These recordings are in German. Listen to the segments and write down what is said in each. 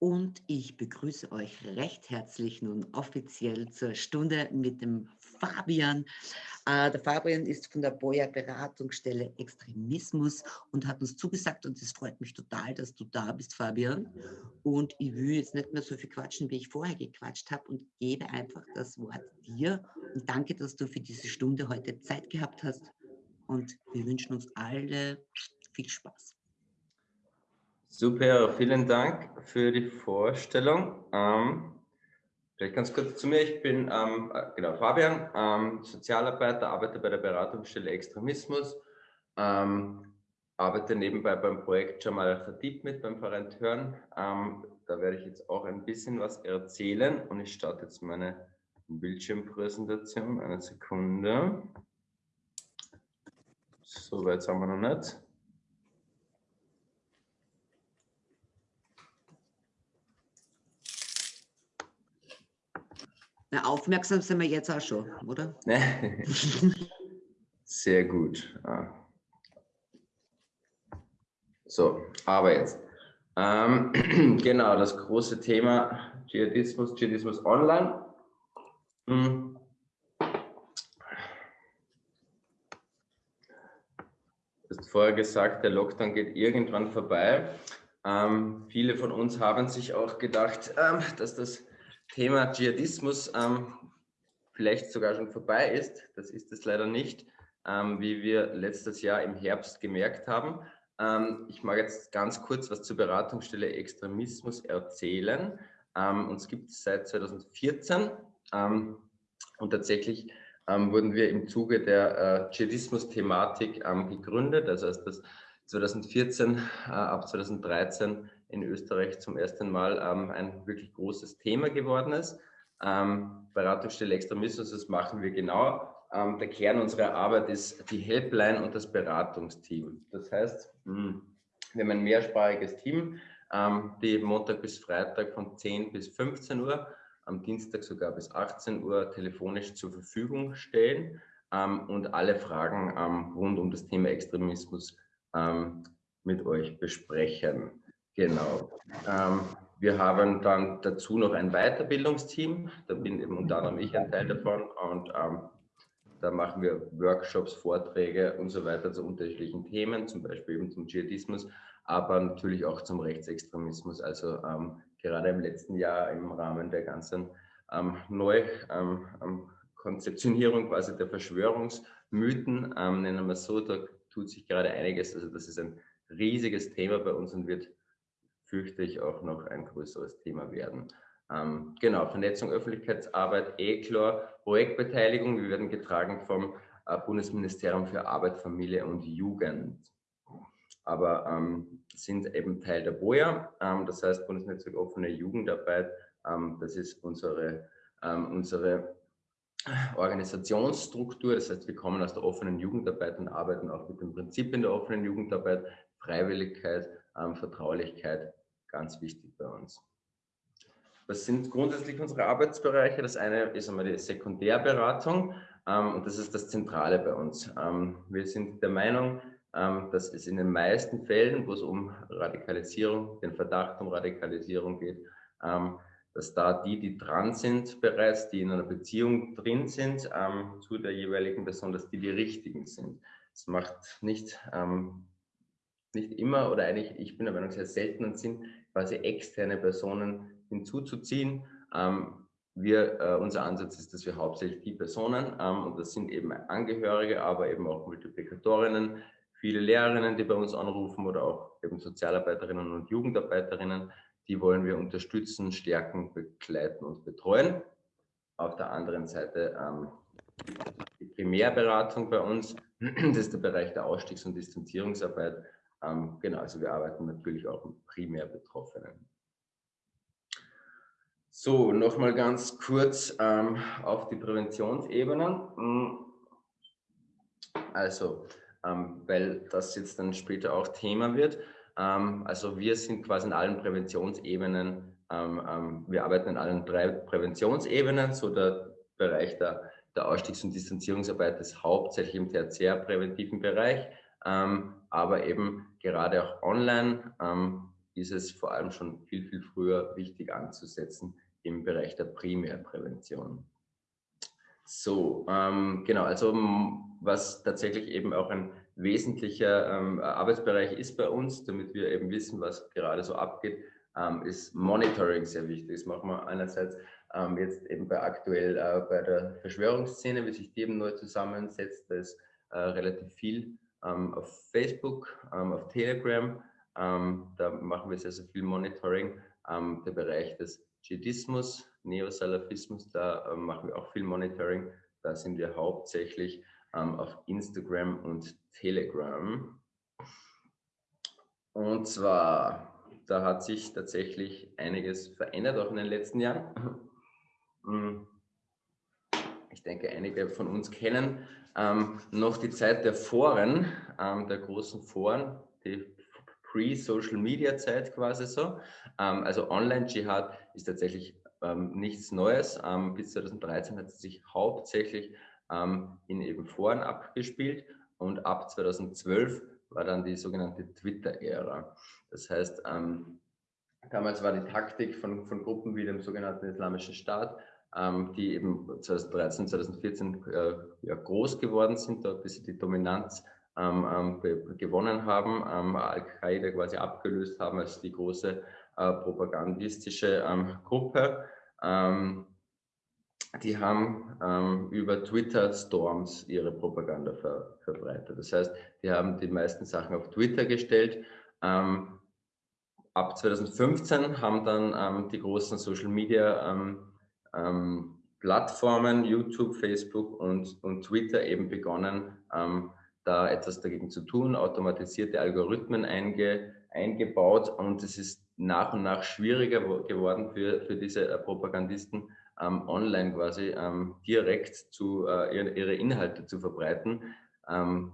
und ich begrüße euch recht herzlich nun offiziell zur Stunde mit dem Fabian. Äh, der Fabian ist von der Boya Beratungsstelle Extremismus und hat uns zugesagt und es freut mich total, dass du da bist, Fabian. Und ich will jetzt nicht mehr so viel quatschen, wie ich vorher gequatscht habe und gebe einfach das Wort dir und danke, dass du für diese Stunde heute Zeit gehabt hast und wir wünschen uns alle viel Spaß. Super, vielen Dank für die Vorstellung. Ähm, vielleicht ganz kurz zu mir. Ich bin ähm, genau Fabian, ähm, Sozialarbeiter, arbeite bei der Beratungsstelle Extremismus, ähm, arbeite nebenbei beim Projekt Jamal Khatib mit, beim Verein Hören. Ähm, da werde ich jetzt auch ein bisschen was erzählen und ich starte jetzt meine Bildschirmpräsentation. Eine Sekunde. So weit sind wir noch nicht. Na, aufmerksam sind wir jetzt auch schon, oder? Sehr gut. So, aber jetzt. Ähm, genau, das große Thema Dschihadismus, Dschihadismus online. Hm. Du hast vorher gesagt, der Lockdown geht irgendwann vorbei. Ähm, viele von uns haben sich auch gedacht, ähm, dass das Thema Dschihadismus ähm, vielleicht sogar schon vorbei ist. Das ist es leider nicht, ähm, wie wir letztes Jahr im Herbst gemerkt haben. Ähm, ich mag jetzt ganz kurz was zur Beratungsstelle Extremismus erzählen. Ähm, uns gibt es seit 2014 ähm, und tatsächlich ähm, wurden wir im Zuge der äh, Dschihadismus-Thematik gegründet. Also als das 2014 äh, ab 2013 in Österreich zum ersten Mal ähm, ein wirklich großes Thema geworden ist. Ähm, Beratungsstelle Extremismus, das machen wir genau. Ähm, der Kern unserer Arbeit ist die Helpline und das Beratungsteam. Das heißt, mh, hm, wir haben ein mehrsprachiges Team, ähm, die Montag bis Freitag von 10 bis 15 Uhr, am Dienstag sogar bis 18 Uhr telefonisch zur Verfügung stellen ähm, und alle Fragen ähm, rund um das Thema Extremismus mit euch besprechen. Genau. Ähm, wir haben dann dazu noch ein Weiterbildungsteam. Da bin eben unter anderem ich ein Teil davon. Und ähm, da machen wir Workshops, Vorträge und so weiter zu unterschiedlichen Themen, zum Beispiel eben zum Dschihadismus, aber natürlich auch zum Rechtsextremismus. Also ähm, gerade im letzten Jahr im Rahmen der ganzen ähm, Neukonzeptionierung ähm, quasi der Verschwörungsmythen, ähm, nennen wir es so, da tut sich gerade einiges. Also das ist ein riesiges Thema bei uns und wird fürchte ich, auch noch ein größeres Thema werden. Ähm, genau, Vernetzung, Öffentlichkeitsarbeit, ECLOR, Projektbeteiligung. Wir werden getragen vom äh, Bundesministerium für Arbeit, Familie und Jugend. Aber ähm, sind eben Teil der BOJA, ähm, das heißt Bundesnetzwerk offene Jugendarbeit. Ähm, das ist unsere, ähm, unsere Organisationsstruktur. Das heißt, wir kommen aus der offenen Jugendarbeit und arbeiten auch mit den Prinzipien der offenen Jugendarbeit, Freiwilligkeit, ähm, Vertraulichkeit ganz wichtig bei uns. Was sind grundsätzlich unsere Arbeitsbereiche? Das eine ist einmal die Sekundärberatung ähm, und das ist das Zentrale bei uns. Ähm, wir sind der Meinung, ähm, dass es in den meisten Fällen, wo es um Radikalisierung, den Verdacht um Radikalisierung geht, ähm, dass da die, die dran sind bereits, die in einer Beziehung drin sind ähm, zu der jeweiligen Person, dass die die richtigen sind. Es macht nicht, ähm, nicht immer oder eigentlich, ich bin der Meinung, sehr selten Sinn, quasi externe Personen hinzuzuziehen. Ähm, wir, äh, unser Ansatz ist, dass wir hauptsächlich die Personen, ähm, und das sind eben Angehörige, aber eben auch Multiplikatorinnen, viele Lehrerinnen, die bei uns anrufen oder auch eben Sozialarbeiterinnen und Jugendarbeiterinnen, die wollen wir unterstützen, stärken, begleiten und betreuen. Auf der anderen Seite ähm, die Primärberatung bei uns, das ist der Bereich der Ausstiegs- und Distanzierungsarbeit, ähm, genau, also wir arbeiten natürlich auch mit primär Betroffenen. So, nochmal ganz kurz ähm, auf die Präventionsebenen. Hm. Also, ähm, weil das jetzt dann später auch Thema wird. Ähm, also wir sind quasi in allen Präventionsebenen, ähm, ähm, wir arbeiten in allen drei Präventionsebenen, so der Bereich der, der Ausstiegs- und Distanzierungsarbeit ist hauptsächlich im tertiärpräventiven Bereich, aber eben gerade auch online. Ähm, ist es vor allem schon viel, viel früher wichtig anzusetzen im Bereich der Primärprävention. So, ähm, genau, also was tatsächlich eben auch ein wesentlicher ähm, Arbeitsbereich ist bei uns, damit wir eben wissen, was gerade so abgeht, ähm, ist Monitoring sehr wichtig. Das machen wir einerseits ähm, jetzt eben bei aktuell äh, bei der Verschwörungsszene, wie sich die eben neu zusammensetzt. Da ist äh, relativ viel auf Facebook, ähm, auf Telegram. Ähm, da machen wir sehr, sehr viel Monitoring. Ähm, der Bereich des Dschihadismus, Neosalafismus, da machen wir auch viel Monitoring. Da sind wir hauptsächlich auf Instagram und Telegram. Und zwar, da hat sich tatsächlich einiges verändert, auch in den letzten Jahren. Ich denke, einige von uns kennen ähm, noch die Zeit der Foren, ähm, der großen Foren, die Pre-Social-Media-Zeit quasi so. Ähm, also Online-Dschihad ist tatsächlich ähm, nichts Neues. Ähm, bis 2013 hat es sich hauptsächlich ähm, in eben Foren abgespielt und ab 2012 war dann die sogenannte Twitter-Ära. Das heißt, damals war die Taktik von, von Gruppen wie dem sogenannten Islamischen Staat, die eben 2013, 2014 äh, ja, groß geworden sind, dort bis sie die Dominanz ähm, ähm gewonnen haben, ähm, Al-Qaida quasi abgelöst haben als die große äh, propagandistische ähm, Gruppe. Ähm, die haben über Twitter-Storms ihre Propaganda ver verbreitet. Das heißt, die haben die meisten Sachen auf Twitter gestellt. ab 2015 haben dann die großen Social-Media ähm, Plattformen, YouTube, Facebook und, und Twitter eben begonnen, ähm, da etwas dagegen zu tun, automatisierte Algorithmen einge, eingebaut und es ist nach und nach schwieriger geworden für, für diese äh, Propagandisten, ähm, online quasi ähm, direkt zu, äh, ihre, Inhalte zu verbreiten. Ähm,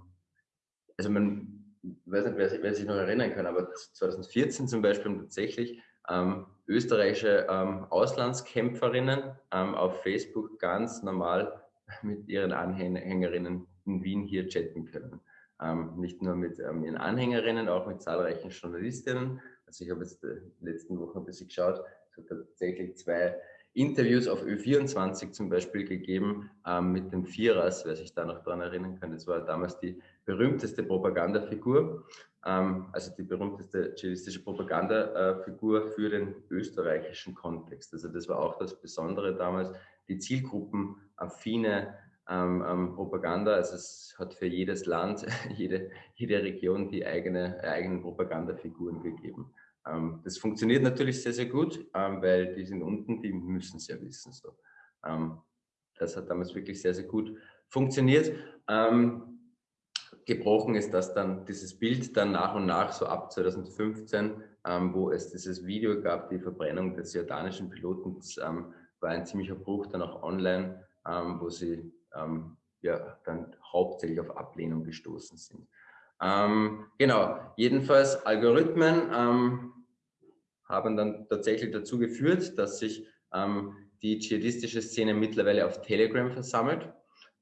also man weiß nicht, wer, wer, sich noch erinnern kann, aber 2014 zum Beispiel tatsächlich ähm, österreichische ähm, Auslandskämpferinnen ähm, auf Facebook ganz normal mit ihren Anhängerinnen in Wien hier chatten können. Ähm, nicht nur mit ähm, ihren Anhängerinnen, auch mit zahlreichen Journalistinnen. Also ich habe jetzt die letzten Wochen ein bisschen geschaut, es hat tatsächlich zwei Interviews auf Ö24 zum Beispiel gegeben ähm, mit dem Vierers, wer sich da noch daran erinnern kann. Das war damals die berühmteste Propagandafigur, ähm, also die berühmteste dschihadistische Propagandafigur für den österreichischen Kontext. Also das war auch das Besondere damals, die zielgruppenaffine ähm, ähm, Propaganda. Also es hat für jedes Land, jede, jede Region die eigene, eigenen Propagandafiguren gegeben. Ähm, das funktioniert natürlich sehr, sehr gut, ähm, weil die sind unten, die müssen es ja wissen. So. Ähm, das hat damals wirklich sehr, sehr gut funktioniert. Gebrochen ist das dann, dieses Bild dann nach und nach, so ab 2015, wo es dieses Video gab, die Verbrennung des jordanischen Piloten, das war ein ziemlicher Bruch dann auch online, wo sie ja, dann hauptsächlich auf Ablehnung gestoßen sind. Ähm, genau, jedenfalls Algorithmen ähm, haben dann tatsächlich dazu geführt, dass sich ähm, die dschihadistische Szene mittlerweile auf Telegram versammelt,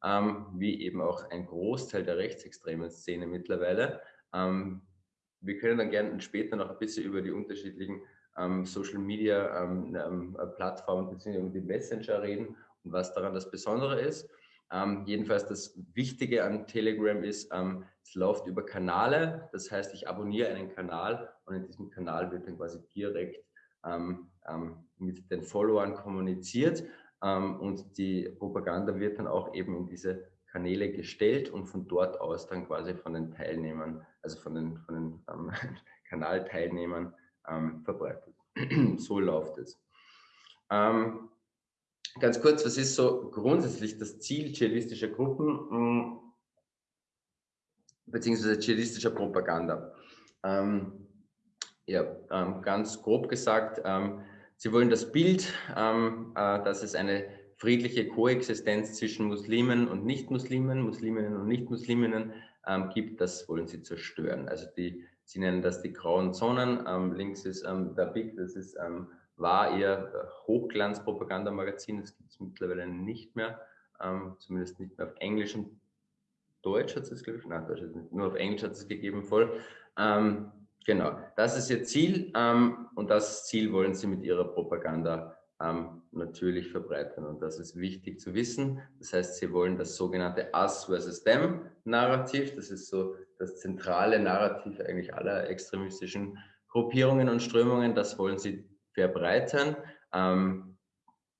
ähm, wie eben auch ein Großteil der rechtsextremen Szene mittlerweile. Ähm, wir können dann gerne später noch ein bisschen über die unterschiedlichen ähm, Social Media ähm, ähm, Plattformen bzw. die Messenger reden und was daran das Besondere ist. Ähm, jedenfalls das Wichtige an Telegram ist, es läuft über Kanäle. Das heißt, ich abonniere einen Kanal und in diesem Kanal wird dann quasi direkt mit den Followern kommuniziert ähm, und die Propaganda wird dann auch eben in diese Kanäle gestellt und von dort aus dann quasi von den Teilnehmern, also von den, von den ähm, Kanalteilnehmern verbreitet. so läuft es. Ähm, ganz kurz, was ist so grundsätzlich das Ziel dschihadistischer Gruppen hm, beziehungsweise dschihadistischer Propaganda? Ähm, ja, ähm, ganz grob gesagt, ähm, sie wollen das Bild, ähm, äh, dass es eine friedliche Koexistenz zwischen Muslimen und Nicht-Muslimen, Musliminnen und Nicht-Musliminnen ähm, gibt, das wollen sie zerstören. Also die, sie nennen das die grauen Zonen. Ähm, links ist der Big, das ist war ihr Hochglanz-Propagandamagazin. Das gibt es mittlerweile nicht mehr, ähm, zumindest nicht mehr auf Englisch und Deutsch hat es, glaube ich, nein, Deutsch nicht, nur auf Englisch hat es gegeben voll. Genau, das ist Ihr Ziel ähm, und das Ziel wollen Sie mit Ihrer Propaganda ähm, natürlich verbreitern. Und das ist wichtig zu wissen. Das heißt, Sie wollen das sogenannte Us versus Them Narrativ, das ist so das zentrale Narrativ eigentlich aller extremistischen Gruppierungen und Strömungen, das wollen Sie verbreitern. Ähm,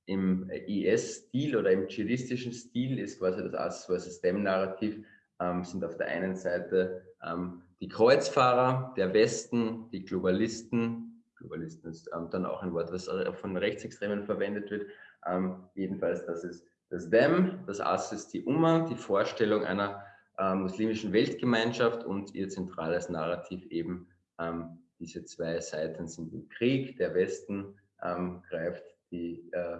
Im IS-Stil oder im dschihadistischen Stil ist quasi das Us versus Them Narrativ, ähm, sind auf der einen Seite ähm, die Kreuzfahrer der Westen, die Globalisten, Globalisten ist ähm, dann auch ein Wort, was von Rechtsextremen verwendet wird. Ähm, jedenfalls, das ist das Them, das As ist die Umma, die Vorstellung einer äh, muslimischen Weltgemeinschaft und ihr zentrales Narrativ eben ähm, diese zwei Seiten sind im Krieg. Der Westen ähm, greift die, äh,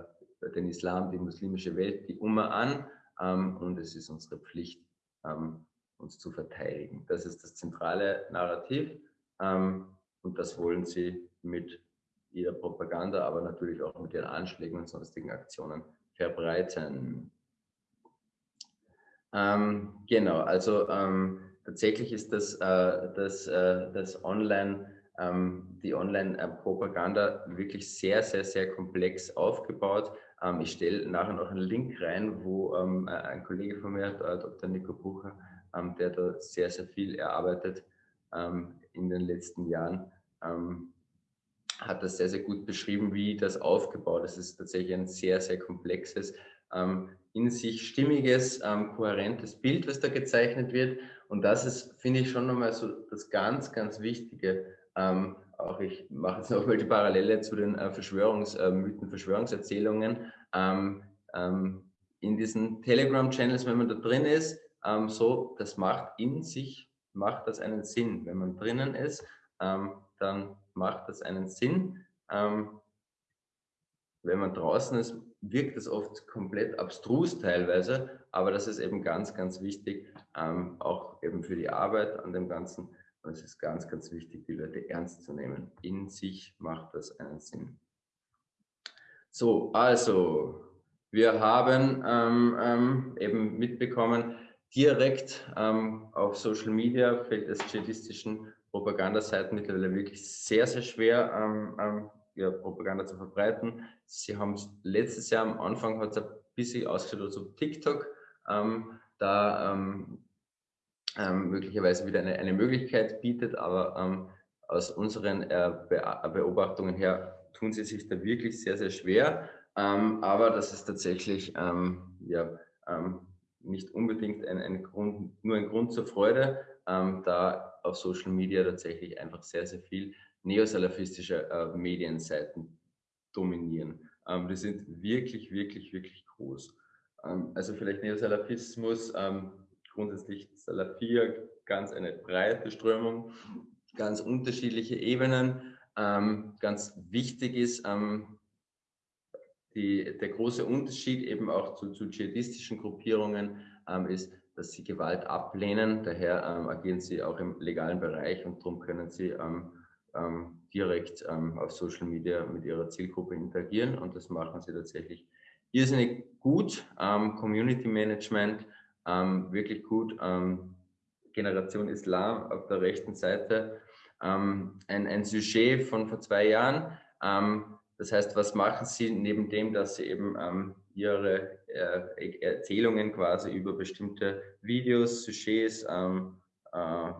den Islam, die muslimische Welt, die Umma an ähm, und es ist unsere Pflicht, ähm, uns zu verteidigen. Das ist das zentrale Narrativ ähm, und das wollen sie mit ihrer Propaganda, aber natürlich auch mit ihren Anschlägen und sonstigen Aktionen verbreiten. Ähm, genau, also ähm, tatsächlich ist das, äh, das, äh, das Online, ähm, die Online-Propaganda wirklich sehr, sehr, sehr komplex aufgebaut. Ähm, ich stelle nachher noch einen Link rein, wo ähm, ein Kollege von mir, äh, Dr. Nico Bucher, ähm, der da sehr, sehr viel erarbeitet in den letzten Jahren, hat das sehr, sehr gut beschrieben, wie das aufgebaut ist. Es ist tatsächlich ein sehr, sehr komplexes, ähm, in sich stimmiges, ähm, kohärentes Bild, was da gezeichnet wird. Und das ist, finde ich, schon nochmal so das ganz, ganz Wichtige. Ähm, auch ich mache jetzt nochmal die Parallele zu den äh, Verschwörungsmythen, äh, Verschwörungserzählungen. Ähm, ähm, in diesen Telegram-Channels, wenn man da drin ist, ähm, so, das macht in sich, macht das einen Sinn. Wenn man drinnen ist, dann macht das einen Sinn. Ähm, wenn man draußen ist, wirkt es oft komplett abstrus teilweise, aber das ist eben ganz, ganz wichtig, ähm, auch eben für die Arbeit an dem Ganzen. Und es ist ganz, ganz wichtig, die Leute ernst zu nehmen. In sich macht das einen Sinn. So, also, wir haben ähm, ähm, eben mitbekommen, direkt ähm, auf Social Media fällt es dschihadistischen Propagandaseiten mittlerweile wirklich sehr, sehr schwer, ähm, ähm, ja, Propaganda zu verbreiten. Sie haben letztes Jahr am Anfang hat es ein bisschen als auf TikTok, ähm, da ähm, ähm, möglicherweise wieder eine, eine Möglichkeit bietet, aber ähm, aus unseren äh, Be Beobachtungen her tun sie sich da wirklich sehr, sehr schwer. aber das ist tatsächlich ja, nicht unbedingt ein, ein Grund, nur ein Grund zur Freude, da auf Social Media tatsächlich einfach sehr, sehr viel neosalafistische äh, Medienseiten dominieren. Ähm, die sind wirklich, wirklich, wirklich groß. Ähm, also vielleicht Neosalafismus, ähm, grundsätzlich Salafia, ganz eine breite Strömung, ganz unterschiedliche Ebenen. Ähm, ganz wichtig ist, ähm, die, der große Unterschied eben auch zu, zu dschihadistischen Gruppierungen ähm, ist, dass sie Gewalt ablehnen. Daher ähm, agieren sie auch im legalen Bereich und darum können sie ähm, ähm, direkt ähm, auf Social Media mit ihrer Zielgruppe interagieren und das machen sie tatsächlich irrsinnig gut. Ähm, Community Management, wirklich gut. Generation Islam auf der rechten Seite. ein, ein Sujet von vor zwei Jahren. Das heißt, was machen sie neben dem, dass sie eben ihre äh, Erzählungen quasi über bestimmte Videos, Sujets, ähm, äh,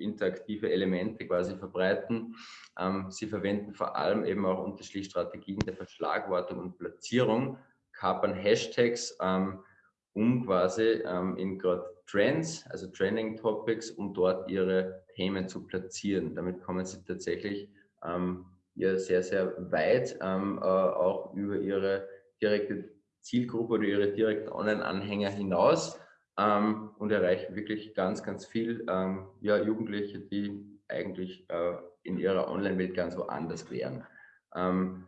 interaktive Elemente quasi verbreiten. Ähm, sie verwenden vor allem eben auch unterschiedliche Strategien der Verschlagwortung und Platzierung, kapern Hashtags, ähm, um quasi ähm, in gerade Trends, also Trending Topics, um dort ihre Themen zu platzieren. Damit kommen sie tatsächlich ähm, ja, sehr, sehr weit, ähm, äh, auch über ihre direkte Zielgruppe oder ihre direkten Online-Anhänger hinaus ähm, und erreichen wirklich ganz, ganz viel ähm, ja, Jugendliche, die eigentlich äh, in ihrer Online-Welt ganz woanders wären. Ähm,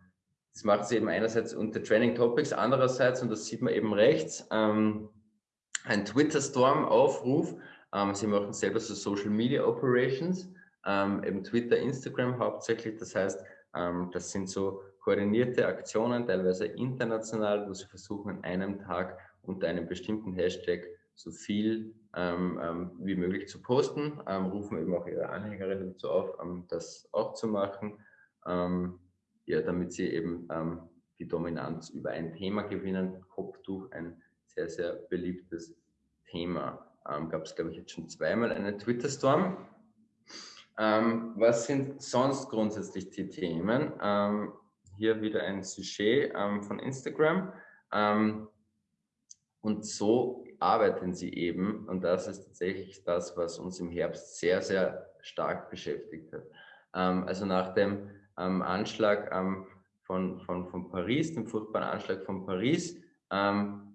das macht sie eben einerseits unter Training Topics, andererseits, und das sieht man eben rechts, ähm, ein Twitter-Storm-Aufruf. Ähm, sie machen selber so Social Media Operations, ähm, eben Twitter, Instagram hauptsächlich. Das heißt, das sind so koordinierte Aktionen, teilweise international, wo sie versuchen, an einem Tag unter einem bestimmten Hashtag so viel ähm, ähm, wie möglich zu posten, ähm, rufen eben auch ihre Anhängerinnen dazu auf, ähm, das auch zu machen, ähm, ja, damit sie eben ähm, die Dominanz über ein Thema gewinnen. Kopftuch, ein sehr, sehr beliebtes Thema. Gab es, glaube ich, jetzt schon zweimal einen Twitter-Storm. Was sind sonst grundsätzlich die Themen? hier wieder ein Sujet von Instagram. und so arbeiten sie eben. Und das ist tatsächlich das, was uns im Herbst sehr, sehr stark beschäftigt hat. Ähm, also nach dem ähm, Anschlag ähm, von, von, von Paris, dem furchtbaren Anschlag von Paris, ähm,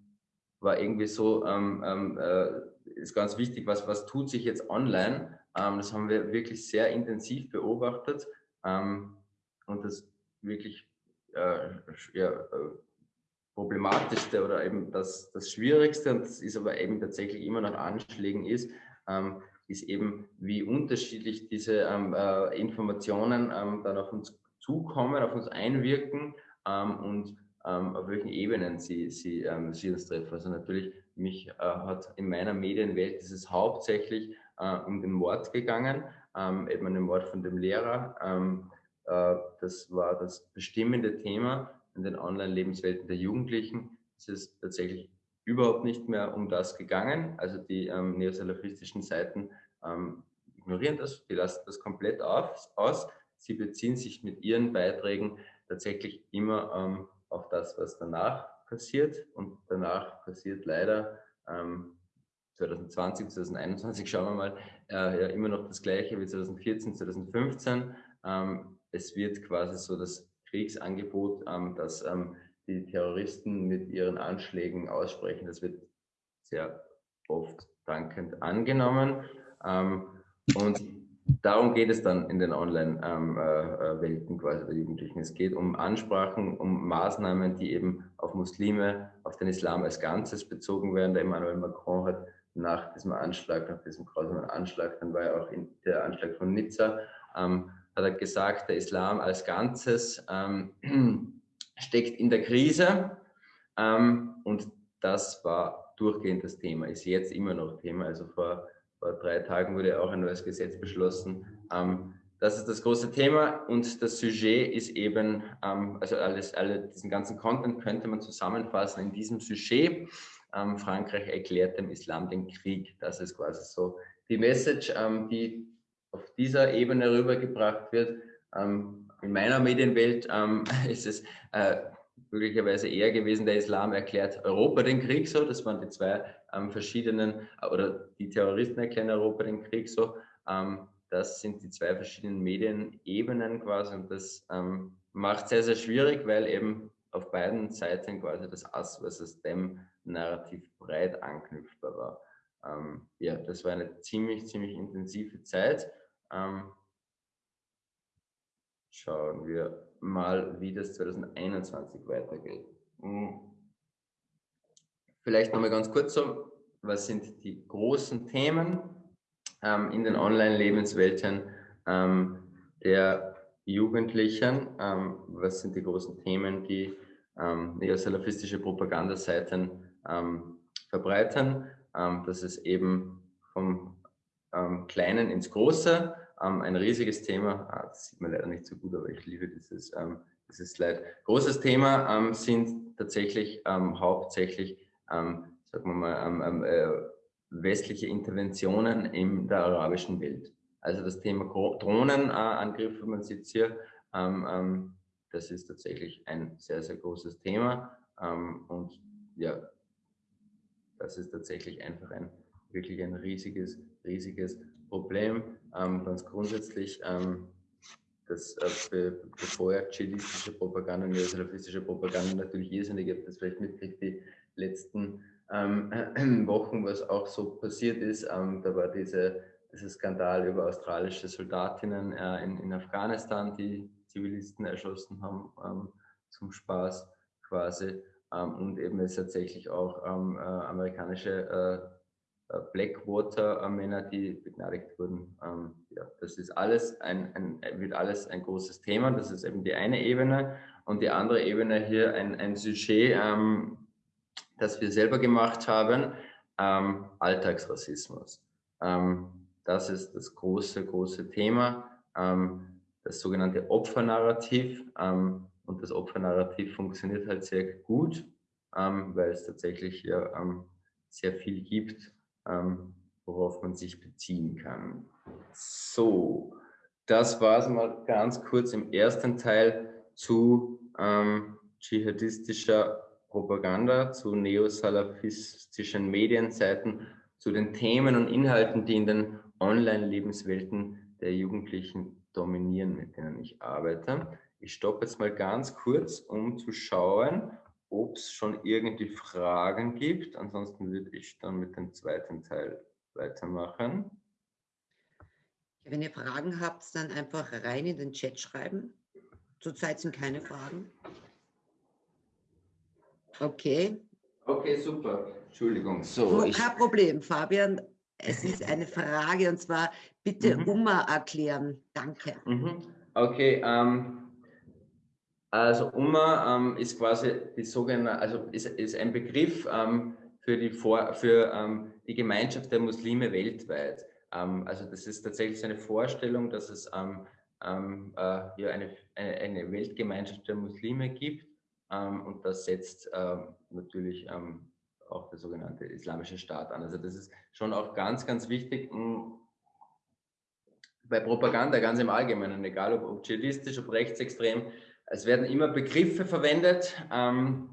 war irgendwie so, ähm, ähm, äh, ist ganz wichtig, was, was tut sich jetzt online? Das haben wir wirklich sehr intensiv beobachtet und das wirklich äh, ja, äh, Problematischste oder eben das, das Schwierigste, und das ist aber eben tatsächlich immer nach Anschlägen ist, ähm, ist eben, wie unterschiedlich diese ähm, äh, Informationen ähm, dann auf uns zukommen, auf uns einwirken ähm, und ähm, auf welchen Ebenen sie, sie, ähm, sie uns treffen. Also natürlich, mich äh, hat in meiner Medienwelt ist es hauptsächlich äh, um den Mord gegangen, eben den Mord von dem Lehrer. Äh, das war das bestimmende Thema in den Online-Lebenswelten der Jugendlichen ist es tatsächlich überhaupt nicht mehr um das gegangen. Also die ähm, neosalafistischen Seiten ähm, ignorieren das, die lassen das komplett auf, aus. Sie beziehen sich mit ihren Beiträgen tatsächlich immer ähm, auf das, was danach passiert. Und danach passiert leider ähm, 2020, 2021, schauen wir mal, äh, ja, immer noch das Gleiche wie 2014, 2015. Ähm, es wird quasi so das Kriegsangebot, ähm, das ähm, die Terroristen mit ihren Anschlägen aussprechen. Das wird sehr oft dankend angenommen. Ähm, und darum geht es dann in den Online-Welten ähm, äh, quasi der Jugendlichen. Es geht um Ansprachen, um Maßnahmen, die eben auf Muslime, auf den Islam als Ganzes bezogen werden. Der Emmanuel Macron hat nach diesem Anschlag, nach diesem grausamen Anschlag, dann war ja auch der Anschlag von Nizza, ähm, hat er gesagt, der Islam als Ganzes ähm, steckt in der Krise. Ähm, und das war durchgehend das Thema, ist jetzt immer noch Thema. Also vor, vor drei Tagen wurde auch ein neues Gesetz beschlossen. Ähm, das ist das große Thema und das Sujet ist eben, ähm, also alles, alle, diesen ganzen Content könnte man zusammenfassen in diesem Sujet. Ähm, Frankreich erklärt dem Islam den Krieg. Das ist quasi so die Message, ähm, die auf dieser Ebene rübergebracht wird. Ähm, in meiner Medienwelt ähm, ist es äh, möglicherweise eher gewesen, der Islam erklärt Europa den Krieg so. Das waren die zwei ähm, verschiedenen, oder die Terroristen erklären Europa den Krieg so. Ähm, das sind die zwei verschiedenen Medienebenen quasi und das macht sehr, sehr schwierig, weil eben auf beiden Seiten quasi das Ass versus dem Narrativ breit anknüpfbar war. Ähm, ja, das war eine ziemlich, ziemlich intensive Zeit. Ähm, schauen wir mal, wie das 2021 weitergeht. Hm. Vielleicht nochmal ganz kurz so, was sind die großen Themen ähm, in den Online-Lebenswelten ähm, der Jugendlichen? Ähm, was sind die großen Themen, die ähm, neosalafistische Propagandaseiten ähm, verbreiten? Ähm, das ist eben vom ähm, Kleinen ins Große. Ähm, ein riesiges Thema, ah, das sieht man leider nicht so gut, aber ich liebe dieses, ähm, dieses Slide. Großes Thema ähm, sind tatsächlich ähm, hauptsächlich, ähm, sagen wir mal, äh, westliche Interventionen in der arabischen Welt. Also das Thema Drohnenangriffe, man sieht es hier, das ist tatsächlich ein sehr, sehr großes Thema. und ja, das ist tatsächlich einfach ein wirklich ein riesiges, riesiges Problem. Ähm, ganz grundsätzlich, ähm, das äh, befeuert dschihadistische Propaganda, neosalafistische Propaganda natürlich irrsinnig. Ich habe das vielleicht mitgekriegt, die letzten ähm, Wochen, was auch so passiert ist. Ähm, da war diese, dieser Skandal über australische Soldatinnen äh, in, in Afghanistan, die Zivilisten erschossen haben, ähm, zum Spaß quasi. Ähm, und eben es tatsächlich auch ähm, äh, amerikanische äh, äh, Blackwater-Männer, die begnadigt wurden. Ähm, ja, das ist alles ein, ein, wird alles ein großes Thema. Das ist eben die eine Ebene. Und die andere Ebene hier ein, ein Sujet, das wir selber gemacht haben. Alltagsrassismus. Das ist das große, große Thema, das sogenannte Opfernarrativ. Ähm, und das Opfernarrativ funktioniert halt sehr gut, ähm, weil es tatsächlich ja, ähm, sehr viel gibt, worauf man sich beziehen kann. So, das war es mal ganz kurz im ersten Teil zu dschihadistischer Propaganda, zu neosalafistischen Medienseiten, zu den Themen und Inhalten, die in den Online-Lebenswelten der Jugendlichen dominieren, mit denen ich arbeite. Ich stoppe jetzt mal ganz kurz, um zu schauen, ob es schon irgendwie Fragen gibt. Ansonsten würde ich dann mit dem zweiten Teil weitermachen. Wenn ihr Fragen habt, dann einfach rein in den Chat schreiben. Zurzeit sind keine Fragen. Okay. Okay, super. Entschuldigung. So, Kein ich... Problem, Fabian. Es ist eine Frage und zwar bitte mhm. UMA erklären. Danke. Mhm. Okay, ähm, also UMA ähm, ist quasi die sogenannte, also ist, ist ein Begriff ähm, für, die, Vor für ähm, die Gemeinschaft der Muslime weltweit. Ähm, also das ist tatsächlich eine Vorstellung, dass es ähm, ähm, äh, ja, eine, eine, eine, Weltgemeinschaft der Muslime gibt und das setzt natürlich auch der sogenannte Islamische Staat an. Also das ist schon auch ganz, ganz wichtig hm, bei Propaganda ganz im Allgemeinen, egal ob, ob dschihadistisch, ob rechtsextrem. Es werden immer Begriffe verwendet, ähm,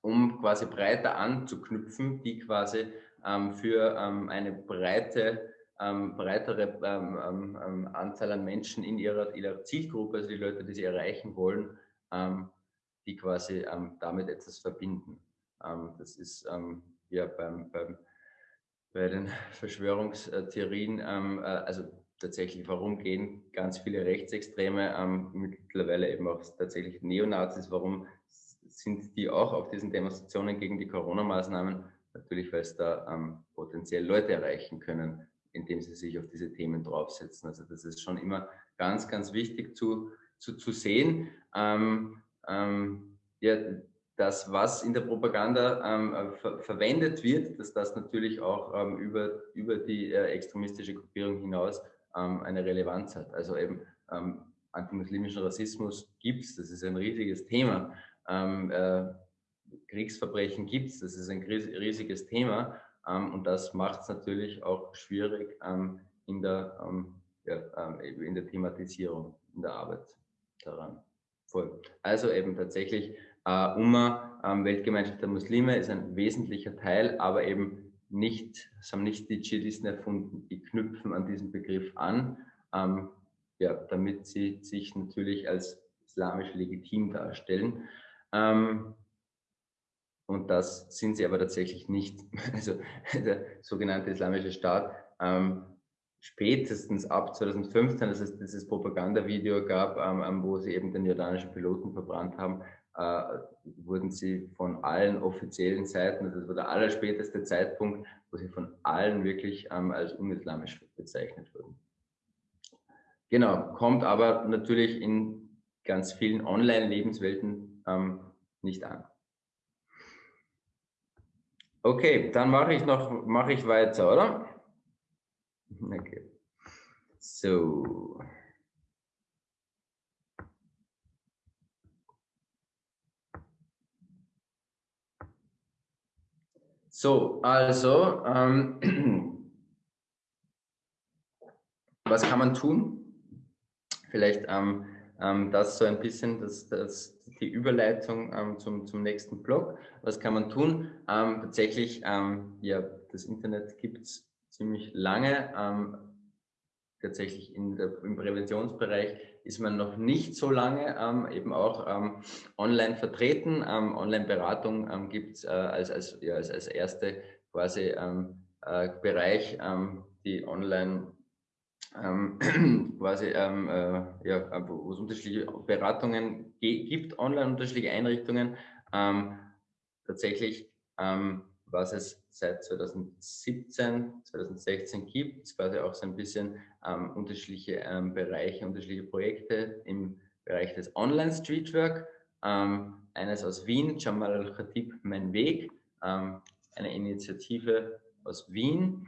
um quasi breiter anzuknüpfen, die quasi ähm, für ähm, eine breite, ähm, breitere ähm, Anzahl an Menschen in ihrer, ihrer, Zielgruppe, also die Leute, die sie erreichen wollen, die quasi damit etwas verbinden. Das ist ja beim, beim, bei den Verschwörungstheorien, ähm, äh, also tatsächlich, warum gehen ganz viele Rechtsextreme, mittlerweile eben auch tatsächlich Neonazis, warum sind die auch auf diesen Demonstrationen gegen die Corona-Maßnahmen? Natürlich, weil es da ähm, potenziell Leute erreichen können, indem sie sich auf diese Themen draufsetzen. Also das ist schon immer ganz, ganz wichtig zu, zu, zu sehen. Ähm, ähm, ja, das, was in der Propaganda ähm, äh, ver verwendet wird, dass das natürlich auch ähm, über, über die äh, extremistische Gruppierung hinaus ähm, eine Relevanz hat. Also eben ähm, antimuslimischen Rassismus gibt es, das ist ein riesiges Thema. Ähm, äh, Kriegsverbrechen gibt es, das ist ein riesiges Thema. Ähm, und das macht es natürlich auch schwierig in, der, ja, in der Thematisierung, in der Arbeit daran. Voll. Also eben tatsächlich Uh, Umma, ähm, Weltgemeinschaft der Muslime, ist ein wesentlicher Teil, aber eben nicht, es haben nicht die Dschihadisten erfunden, die knüpfen an diesen Begriff an, ähm, ja, damit sie sich natürlich als islamisch legitim darstellen. Ähm, und das sind sie aber tatsächlich nicht. Also der sogenannte Islamische Staat ähm, spätestens ab 2015, als es dieses Propagandavideo gab, ähm, wo sie eben den jordanischen Piloten verbrannt haben, äh, wurden sie von allen offiziellen Seiten, also das war der allerspäteste Zeitpunkt, wo sie von allen wirklich ähm, als unislamisch bezeichnet wurden. Genau, kommt aber natürlich in ganz vielen Online-Lebenswelten ähm, nicht an. Okay, dann mache ich noch, mache ich weiter, oder? Okay. So. So, also, ähm, was kann man tun? Vielleicht ähm, ähm, das so ein bisschen, das, das, die Überleitung ähm, zum, zum nächsten Blog. Was kann man tun? Ähm, tatsächlich, ähm, ja, das Internet gibt es ziemlich lange. tatsächlich in der, im Präventionsbereich ist man noch nicht so lange ähm, eben auch ähm, online vertreten. Ähm, Online-Beratung ähm, gibt es äh, als, als, ja, als, als erste quasi ähm, äh, Bereich, ähm, die online quasi äh, ja, wo es unterschiedliche Beratungen gibt, online unterschiedliche Einrichtungen. tatsächlich was es seit 2017, 2016 gibt, quasi auch so ein bisschen ähm, unterschiedliche ähm, Bereiche, unterschiedliche Projekte im Bereich des Online-Streetwork. Ähm, eines aus Wien, Jamal Al-Khatib, Mein Weg. Ähm, eine Initiative aus Wien.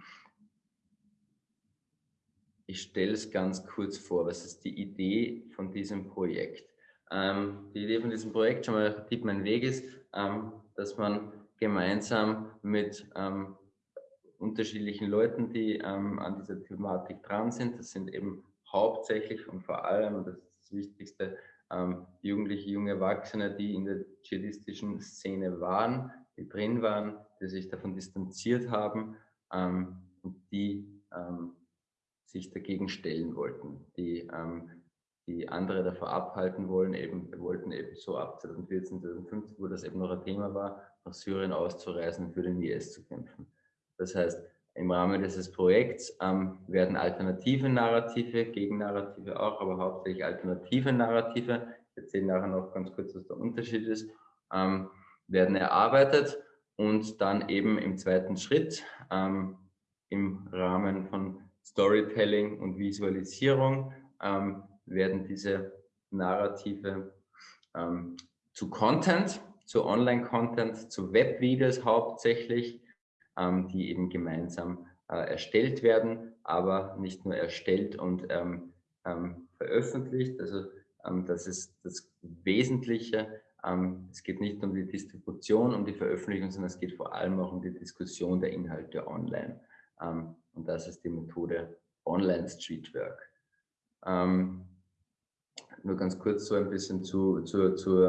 Ich stelle es ganz kurz vor, was ist die Idee von diesem Projekt? Ähm, die Idee von diesem Projekt, schon mal Tipp mein Weg ist, ähm, dass man gemeinsam mit ähm, unterschiedlichen Leuten, die ähm, an dieser Thematik dran sind, das sind eben hauptsächlich und vor allem, das ist das Wichtigste, ähm, Jugendliche, junge Erwachsene, die in der dschihadistischen Szene waren, die drin waren, die sich davon distanziert haben ähm, und die ähm, sich dagegen stellen wollten, die, ähm, die andere davor abhalten wollen, eben, wollten eben so ab 2014, 2015, wo das eben noch ein Thema war, nach Syrien auszureisen für den IS zu kämpfen. Das heißt, im Rahmen dieses Projekts ähm, werden alternative Narrative, Gegennarrative auch, aber hauptsächlich alternative Narrative, ich erzähle nachher noch ganz kurz, was der Unterschied ist, ähm, werden erarbeitet und dann eben im zweiten Schritt ähm, im Rahmen von Storytelling und Visualisierung ähm, werden diese Narrative ähm, zu Content, zu Online-Content, zu Webvideos hauptsächlich, ähm, die eben gemeinsam äh, erstellt werden, aber nicht nur erstellt und ähm, ähm, veröffentlicht. Also ähm, das ist das Wesentliche. Ähm, es geht nicht um die Distribution, um die Veröffentlichung, sondern es geht vor allem auch um die Diskussion der Inhalte online. Ähm, und das ist die Methode Online Streetwork. nur ganz kurz so ein bisschen zu, zu, zu,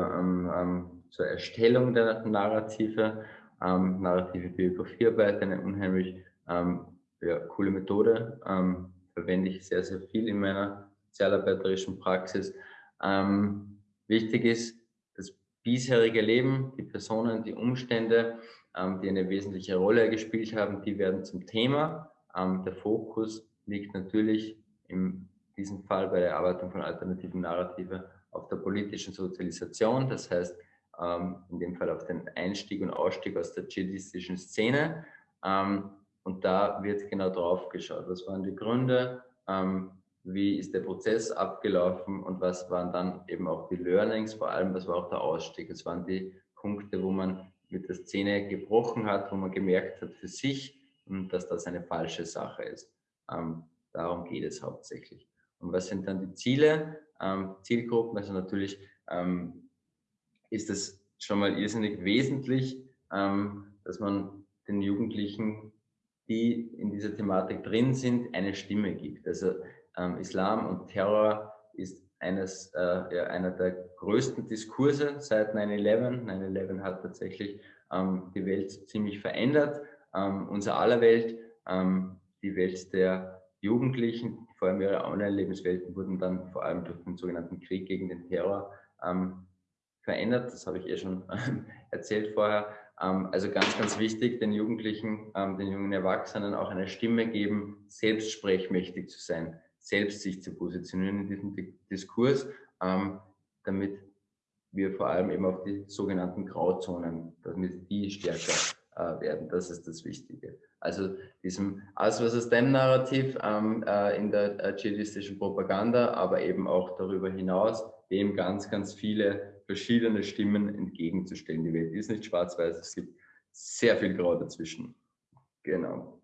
zur Erstellung der Narrative ähm, narrative Biografiearbeit, eine unheimlich ähm, ja, coole Methode, ähm, verwende ich sehr, sehr viel in meiner sozialarbeiterischen Praxis. Ähm, wichtig ist, das bisherige Leben, die Personen, die Umstände, ähm, die eine wesentliche Rolle gespielt haben, die werden zum Thema. Ähm, der Fokus liegt natürlich in diesem Fall bei der Erarbeitung von alternativen Narrative auf der politischen Sozialisation. Das heißt, ähm, in dem Fall auf den Einstieg und Ausstieg aus der dschihadistischen Szene. Ähm, und da wird genau drauf geschaut, was waren die Gründe, ähm, wie ist der Prozess abgelaufen und was waren dann eben auch die Learnings, vor allem was war auch der Ausstieg. Es waren die Punkte, wo man mit der Szene gebrochen hat, wo man gemerkt hat für sich, dass das eine falsche Sache ist. Ähm, darum geht es hauptsächlich. Und was sind dann die Ziele? Ähm, Zielgruppen, also natürlich ähm, ist es schon mal irrsinnig wesentlich, ähm, dass man den Jugendlichen, die in dieser Thematik drin sind, eine Stimme gibt. Also ähm, Islam und Terror ist eines, äh, ja, einer der größten Diskurse seit 9-11. 9-11 hat tatsächlich ähm, die Welt ziemlich verändert, ähm, unser aller Welt, ähm, die Welt der Jugendlichen, vor allem ihre Online-Lebenswelten wurden dann vor allem durch den sogenannten Krieg gegen den Terror ähm, verändert. Das habe ich eh schon erzählt vorher. Ähm, also ganz, ganz wichtig, den Jugendlichen, ähm, den jungen Erwachsenen auch eine Stimme geben, selbst sprechmächtig zu sein, selbst sich zu positionieren in diesem Diskurs, ähm, damit wir vor allem eben auf die sogenannten Grauzonen, damit die stärker äh, werden. Das ist das Wichtige. Also diesem Us versus Them Narrativ äh, in der äh, dschihadistischen Propaganda, aber eben auch darüber hinaus, dem ganz, ganz viele verschiedene Stimmen entgegenzustellen. Die Welt ist nicht schwarz-weiß, es gibt sehr viel Grau dazwischen. Genau.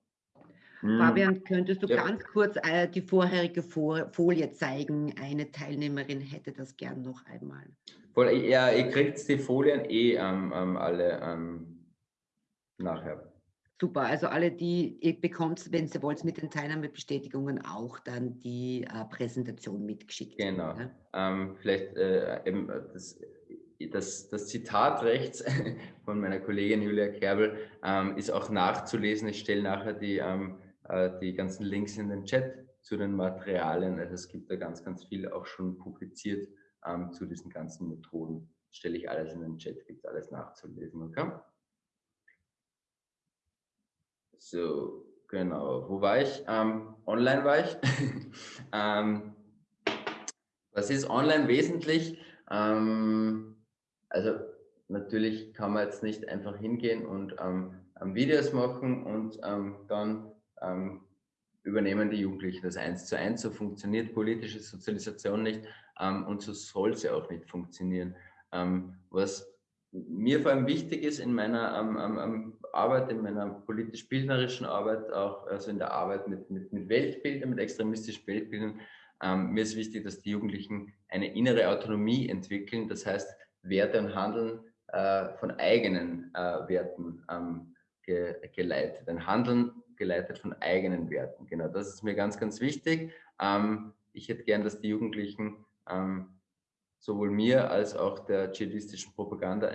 Hm. Fabian, könntest du ja. ganz kurz äh, die vorherige Folie zeigen? Eine Teilnehmerin hätte das gern noch einmal. Ja, ihr kriegt die Folien eh ähm, ähm, alle ähm, nachher. Super, also alle, die ihr bekommt, wenn ihr wollt, mit den Teilnahmebestätigungen auch dann die äh, Präsentation mitgeschickt. Genau. Ja? Ähm, vielleicht äh, eben das, das, das, Zitat rechts von meiner Kollegin Julia Kerbel ähm, ist auch nachzulesen. Ich stelle nachher die, ähm, äh, die ganzen Links in den Chat zu den Materialien. Also es gibt da ganz, ganz viel auch schon publiziert ähm, zu diesen ganzen Methoden. Stelle ich alles in den Chat, gibt alles nachzulesen. Okay? So, genau. Wo war ich? Ähm, online war ich. ähm, was ist online wesentlich? Ähm, also natürlich kann man jetzt nicht einfach hingehen und ähm, Videos machen und ähm, dann ähm, übernehmen die Jugendlichen das eins zu eins. So funktioniert politische Sozialisation nicht und so soll sie auch nicht funktionieren. was mir vor allem wichtig ist in meiner Arbeit, in meiner politisch-bildnerischen Arbeit, auch also in der Arbeit mit, mit, mit Weltbildern, mit extremistischen Weltbildern, ähm, mir ist wichtig, dass die Jugendlichen eine innere Autonomie entwickeln, das heißt Werte und Handeln äh, von eigenen äh, Werten ähm, ge geleitet, ein Handeln geleitet von eigenen Werten. Genau, das ist mir ganz, ganz wichtig. Ähm, ich hätte gern, dass die Jugendlichen ähm, sowohl mir als auch der dschihadistischen Propaganda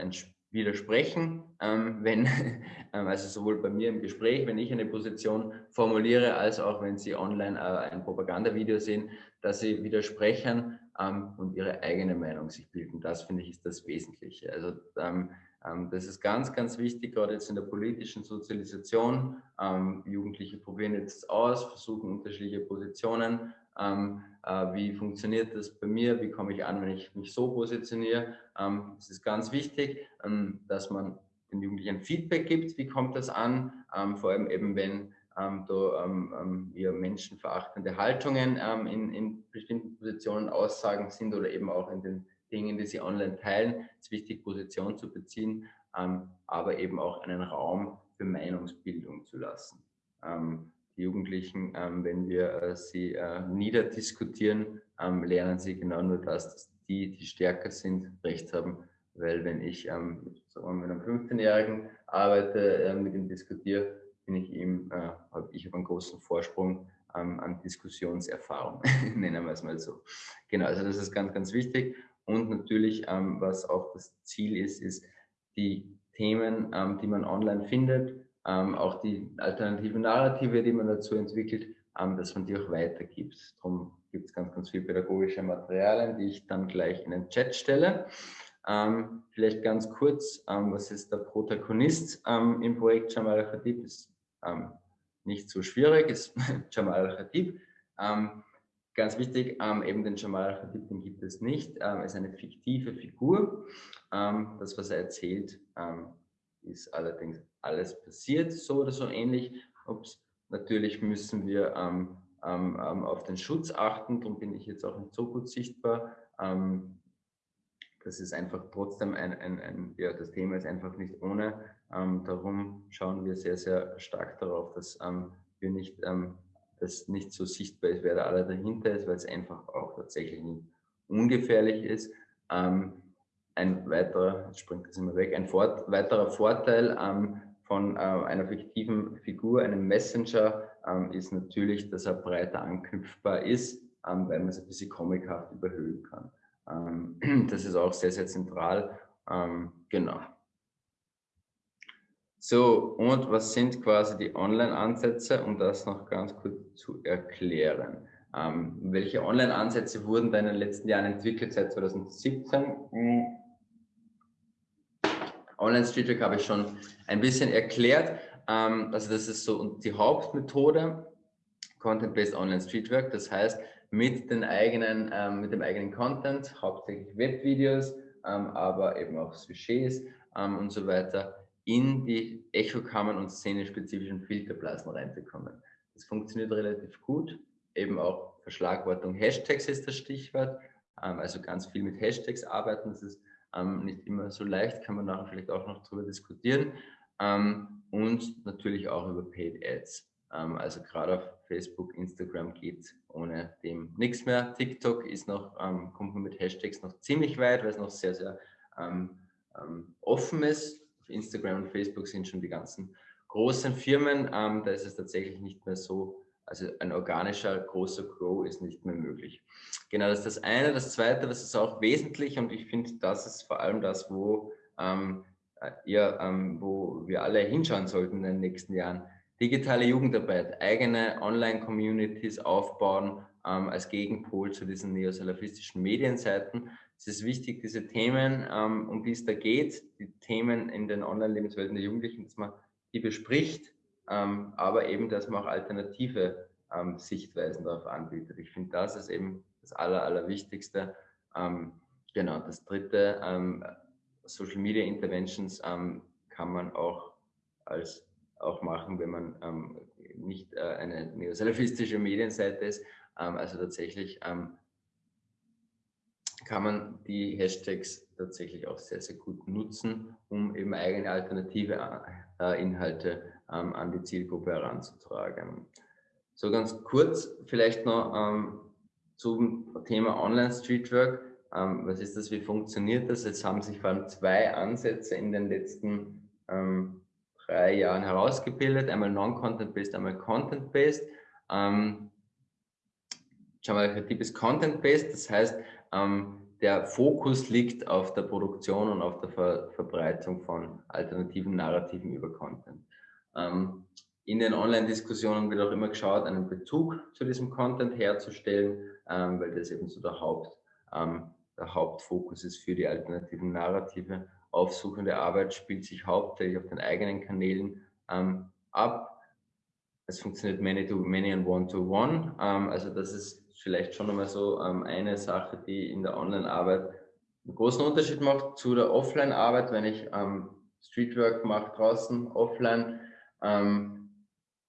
widersprechen, ähm, wenn, ähm, also sowohl bei mir im Gespräch, wenn ich eine Position formuliere, als auch wenn Sie online äh, ein Propagandavideo sehen, dass Sie widersprechen ähm, und Ihre eigene Meinung sich bilden. Das finde ich ist das Wesentliche. Also ähm, ähm, das ist ganz, ganz wichtig, gerade jetzt in der politischen Sozialisation. Ähm, Jugendliche probieren jetzt aus, versuchen unterschiedliche Positionen ähm, äh, wie funktioniert das bei mir? Wie komme ich an, wenn ich mich so positioniere? Ähm, es ist ganz wichtig, ähm, dass man den Jugendlichen Feedback gibt. Wie kommt das an? Ähm, vor allem eben, wenn ähm, da ähm, eher menschenverachtende Haltungen in, in bestimmten Positionen Aussagen sind oder eben auch in den Dingen, die sie online teilen. Es ist wichtig, Position zu beziehen, aber eben auch einen Raum für Meinungsbildung zu lassen. Ähm, Jugendlichen, ähm, wenn wir äh, sie äh, niederdiskutieren, ähm, lernen sie genau nur das, dass die, die stärker sind, Recht haben. Weil wenn ich ähm, sagen wir, mit einem 15-Jährigen arbeite, mit ihm diskutiere, bin ich ihm, äh, habe ich einen großen Vorsprung ähm, an Diskussionserfahrung, nennen wir es mal so. Genau, also das ist ganz, ganz wichtig. Und natürlich, ähm, was auch das Ziel ist, ist die Themen, ähm, die man online findet, ähm, auch die alternativen Narrative, die man dazu entwickelt, ähm, dass man die auch weitergibt. Darum gibt es ganz, ganz viele pädagogische Materialien, die ich dann gleich in den Chat stelle. Ähm, vielleicht ganz kurz, ähm, was ist der Protagonist ähm, im Projekt Jamal Al-Khatib? Ist ähm, nicht so schwierig, ist Jamal Al-Khatib. ganz wichtig, eben den Jamal Al-Khatib, den gibt es nicht. Er ist eine fiktive Figur. das, was er erzählt, ist allerdings alles passiert, so oder so ähnlich. Ups. Natürlich müssen wir ähm, ähm, ähm, auf den Schutz achten, darum bin ich jetzt auch nicht so gut sichtbar. Ähm, das ist einfach trotzdem ein, ein, ein, ja, das Thema ist einfach nicht ohne. Ähm, darum schauen wir sehr, sehr stark darauf, dass ähm, wir nicht, dass nicht so sichtbar ist, wer da alle dahinter ist, weil es einfach auch tatsächlich nicht ungefährlich ist. Ein weiterer, springt das immer weg, ein Fort, weiterer Vorteil von äh, einer fiktiven Figur, einem Messenger, ähm, ist natürlich, dass er breiter anknüpfbar ist, ähm, weil man es ein bisschen comichaft überhöhen kann. Ähm, das ist auch sehr, sehr zentral. Ähm, genau. So, und was sind quasi die Online-Ansätze, um das noch ganz kurz zu erklären? Ähm, welche Online-Ansätze wurden da in den letzten Jahren entwickelt seit 2017? Online Streetwork habe ich schon ein bisschen erklärt. Ähm, also das ist so die Hauptmethode, Content-Based Online Streetwork. Das heißt, mit, den eigenen, ähm, mit dem eigenen Content, hauptsächlich Webvideos, ähm, aber eben auch Sujets und so weiter, in die Echokammern und szenespezifischen Filterblasen reinzukommen. Das funktioniert relativ gut. Eben auch Verschlagwortung Hashtags ist das Stichwort. Also ganz viel mit Hashtags arbeiten. Das ist ähm, nicht immer so leicht, kann man nachher vielleicht auch noch darüber diskutieren. Ähm, und natürlich auch über Paid Ads. Ähm, also gerade auf Facebook, Instagram geht ohne dem nichts mehr. TikTok ist noch, ähm, kommt man mit Hashtags noch ziemlich weit, weil es noch sehr, sehr ähm, ähm, offen ist. Auf Instagram und Facebook sind schon die ganzen großen Firmen. da ist es tatsächlich nicht mehr so also ein organischer großer Grow ist nicht mehr möglich. Genau, das ist das eine. Das zweite, das ist auch wesentlich und ich finde, das ist vor allem das, wo, ähm, ja, ähm, wo wir alle hinschauen sollten in den nächsten Jahren. Digitale Jugendarbeit, eigene Online-Communities aufbauen ähm, als Gegenpol zu diesen neosalafistischen Medienseiten. Es ist wichtig, diese Themen, ähm, um die es da geht, die Themen in den Online-Lebenswelten der Jugendlichen, dass man die bespricht, ähm, aber eben, dass man auch alternative ähm, Sichtweisen darauf anbietet. Ich finde, das ist eben das Aller, Allerwichtigste. Ähm, genau, das dritte, ähm, Social Media Interventions ähm, kann man auch als auch machen, wenn man ähm, nicht äh, eine neosalafistische Medienseite ist. also tatsächlich kann man die Hashtags tatsächlich auch sehr, sehr gut nutzen, um eben eigene alternative äh, Inhalte ähm, an die Zielgruppe heranzutragen. So ganz kurz vielleicht noch ähm, zum Thema Online-Streetwork. Ähm, was ist das? Wie funktioniert das? Es haben sich vor allem zwei Ansätze in den letzten drei Jahren herausgebildet. Einmal Non-Content-Based, einmal Content-Based. Ähm, Khatib ist Content-Based, das heißt, ähm, der Fokus liegt auf der Produktion und auf der Ver Verbreitung von alternativen Narrativen über Content. Ähm, in den Online-Diskussionen wird auch immer geschaut, einen Bezug zu diesem Content herzustellen, ähm, weil das eben so der, Haupt, ähm, der Hauptfokus ist für die alternativen Narrative. Aufsuchende Arbeit spielt sich hauptsächlich auf den eigenen Kanälen ähm, ab. Es funktioniert many to many und one to one. Ähm, also das ist vielleicht schon einmal so ähm, eine Sache, die in der Online-Arbeit einen großen Unterschied macht zu der Offline-Arbeit, wenn ich ähm, Streetwork mache draußen, offline, ähm,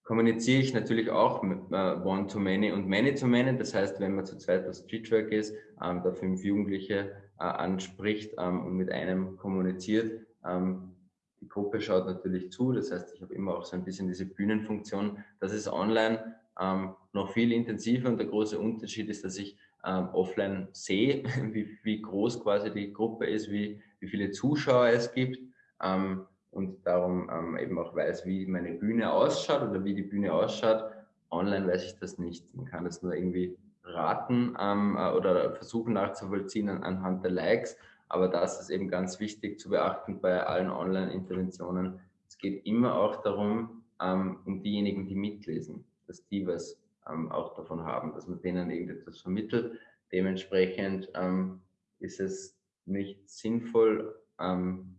kommuniziere ich natürlich auch mit äh, One-to-Many und Many-to-Many. Das heißt, wenn man zu zweit auf Streetwork ist, ähm, da fünf Jugendliche äh, anspricht ähm, und mit einem kommuniziert, ähm, die Gruppe schaut natürlich zu. Das heißt, ich habe immer auch so ein bisschen diese Bühnenfunktion. Das ist online ähm, noch viel intensiver und der große Unterschied ist, dass ich ähm, offline sehe, wie, wie, groß quasi die Gruppe ist, wie, wie viele Zuschauer es gibt ähm, und darum ähm, eben auch weiß, wie meine Bühne ausschaut oder wie die Bühne ausschaut. Online weiß ich das nicht. Man kann das nur irgendwie raten ähm, äh, oder versuchen nachzuvollziehen an, anhand der Likes. Aber das ist eben ganz wichtig zu beachten bei allen Online-Interventionen. Es geht immer auch darum, ähm, um diejenigen, die mitlesen dass die was ähm, auch davon haben, dass man denen irgendetwas vermittelt. Dementsprechend ähm, ist es nicht sinnvoll, ähm,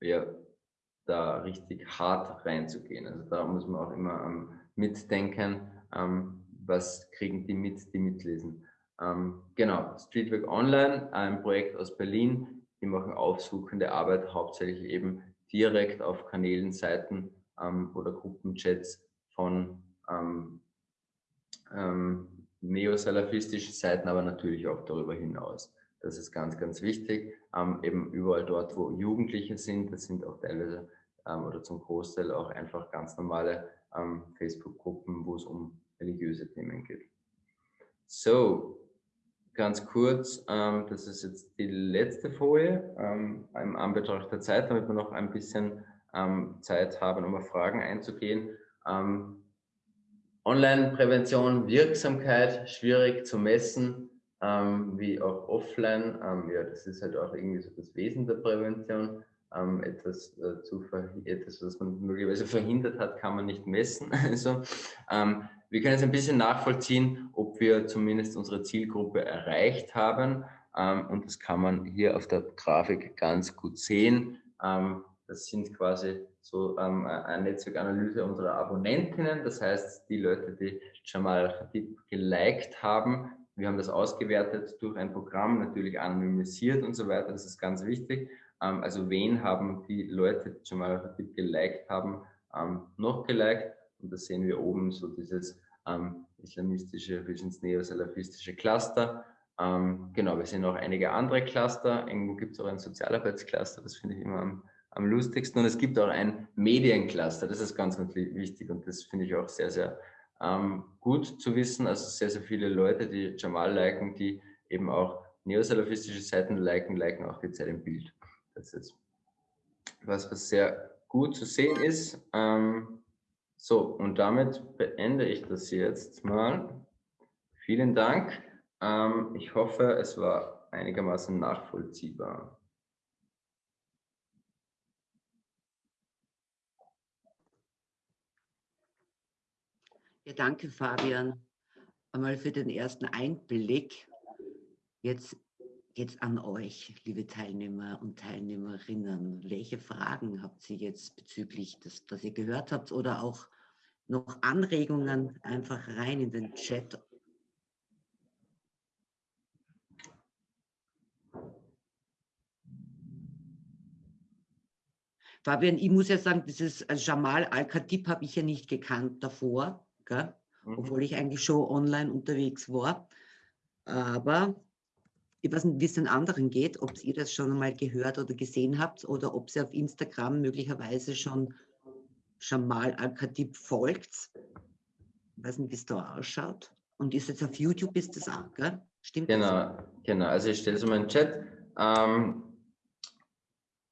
ja, da richtig hart reinzugehen. Also da muss man auch immer ähm, mitdenken, ähm, was kriegen die mit, die mitlesen. Ähm, genau, Streetwork Online, ein Projekt aus Berlin, die machen aufsuchende Arbeit, hauptsächlich eben direkt auf Kanälen, Seiten oder Gruppenchats von ähm, ähm, neosalafistische Seiten, aber natürlich auch darüber hinaus. Das ist ganz, ganz wichtig. Ähm, eben überall dort, wo Jugendliche sind, das sind auch teilweise ähm, oder zum Großteil auch einfach ganz normale ähm, Facebook-Gruppen, wo es um religiöse Themen geht. So, ganz kurz, ähm, das ist jetzt die letzte Folie ähm, im Anbetracht der Zeit, damit wir noch ein bisschen ähm, Zeit haben, um auf Fragen einzugehen. Ähm, Online-Prävention, Wirksamkeit, schwierig zu messen, ähm, wie auch offline. Ähm, ja, das ist halt auch irgendwie so das Wesen der Prävention. Ähm, etwas, äh, zu etwas, was man möglicherweise verhindert hat, kann man nicht messen. Also, ähm, wir können jetzt ein bisschen nachvollziehen, ob wir zumindest unsere Zielgruppe erreicht haben. Ähm, und das kann man hier auf der Grafik ganz gut sehen. Ähm, das sind quasi so ähm, eine Netzwerkanalyse unserer Abonnentinnen. Das heißt, die Leute, die Jamal Khatib geliked haben, wir haben das ausgewertet durch ein Programm, natürlich anonymisiert und so weiter. Das ist ganz wichtig. Ähm, also wen haben die Leute, die Jamal Khatib geliked haben, ähm, noch geliked? Und da sehen wir oben so dieses ähm, islamistische, bis neosalafistische Cluster. Ähm, genau, wir sehen auch einige andere Cluster. Irgendwo gibt es auch ein Sozialarbeitscluster, das finde ich immer am am lustigsten. Und es gibt auch ein Mediencluster, das ist ganz, ganz wichtig und das finde ich auch sehr, sehr ähm, gut zu wissen. Also sehr, sehr viele Leute, die Jamal liken, die eben auch neosalafistische Seiten liken, liken auch die Zeit im Bild. Das ist was, was sehr gut zu sehen ist. Ähm, so, und damit beende ich das jetzt mal. Vielen Dank. Ähm, ich hoffe, es war einigermaßen nachvollziehbar. Ja, danke, Fabian, einmal für den ersten Einblick. Jetzt geht es an euch, liebe Teilnehmer und Teilnehmerinnen. Welche Fragen habt ihr jetzt bezüglich des, was ihr gehört habt oder auch noch Anregungen einfach rein in den Chat Fabian, ich muss ja sagen, dieses Jamal Al-Khatib habe ich ja nicht gekannt davor gell? Mhm. obwohl ich eigentlich schon online unterwegs war. Aber ich weiß nicht, wie es den anderen geht, ob ihr das schon einmal gehört oder gesehen habt oder ob ihr auf Instagram möglicherweise schon, schon mal Al-Khatib folgt. Ich weiß nicht, wie es da ausschaut. Und ist jetzt auf YouTube ist das auch, gell? Stimmt Genau, das? genau. Also ich stelle es mal in den Chat. Ähm,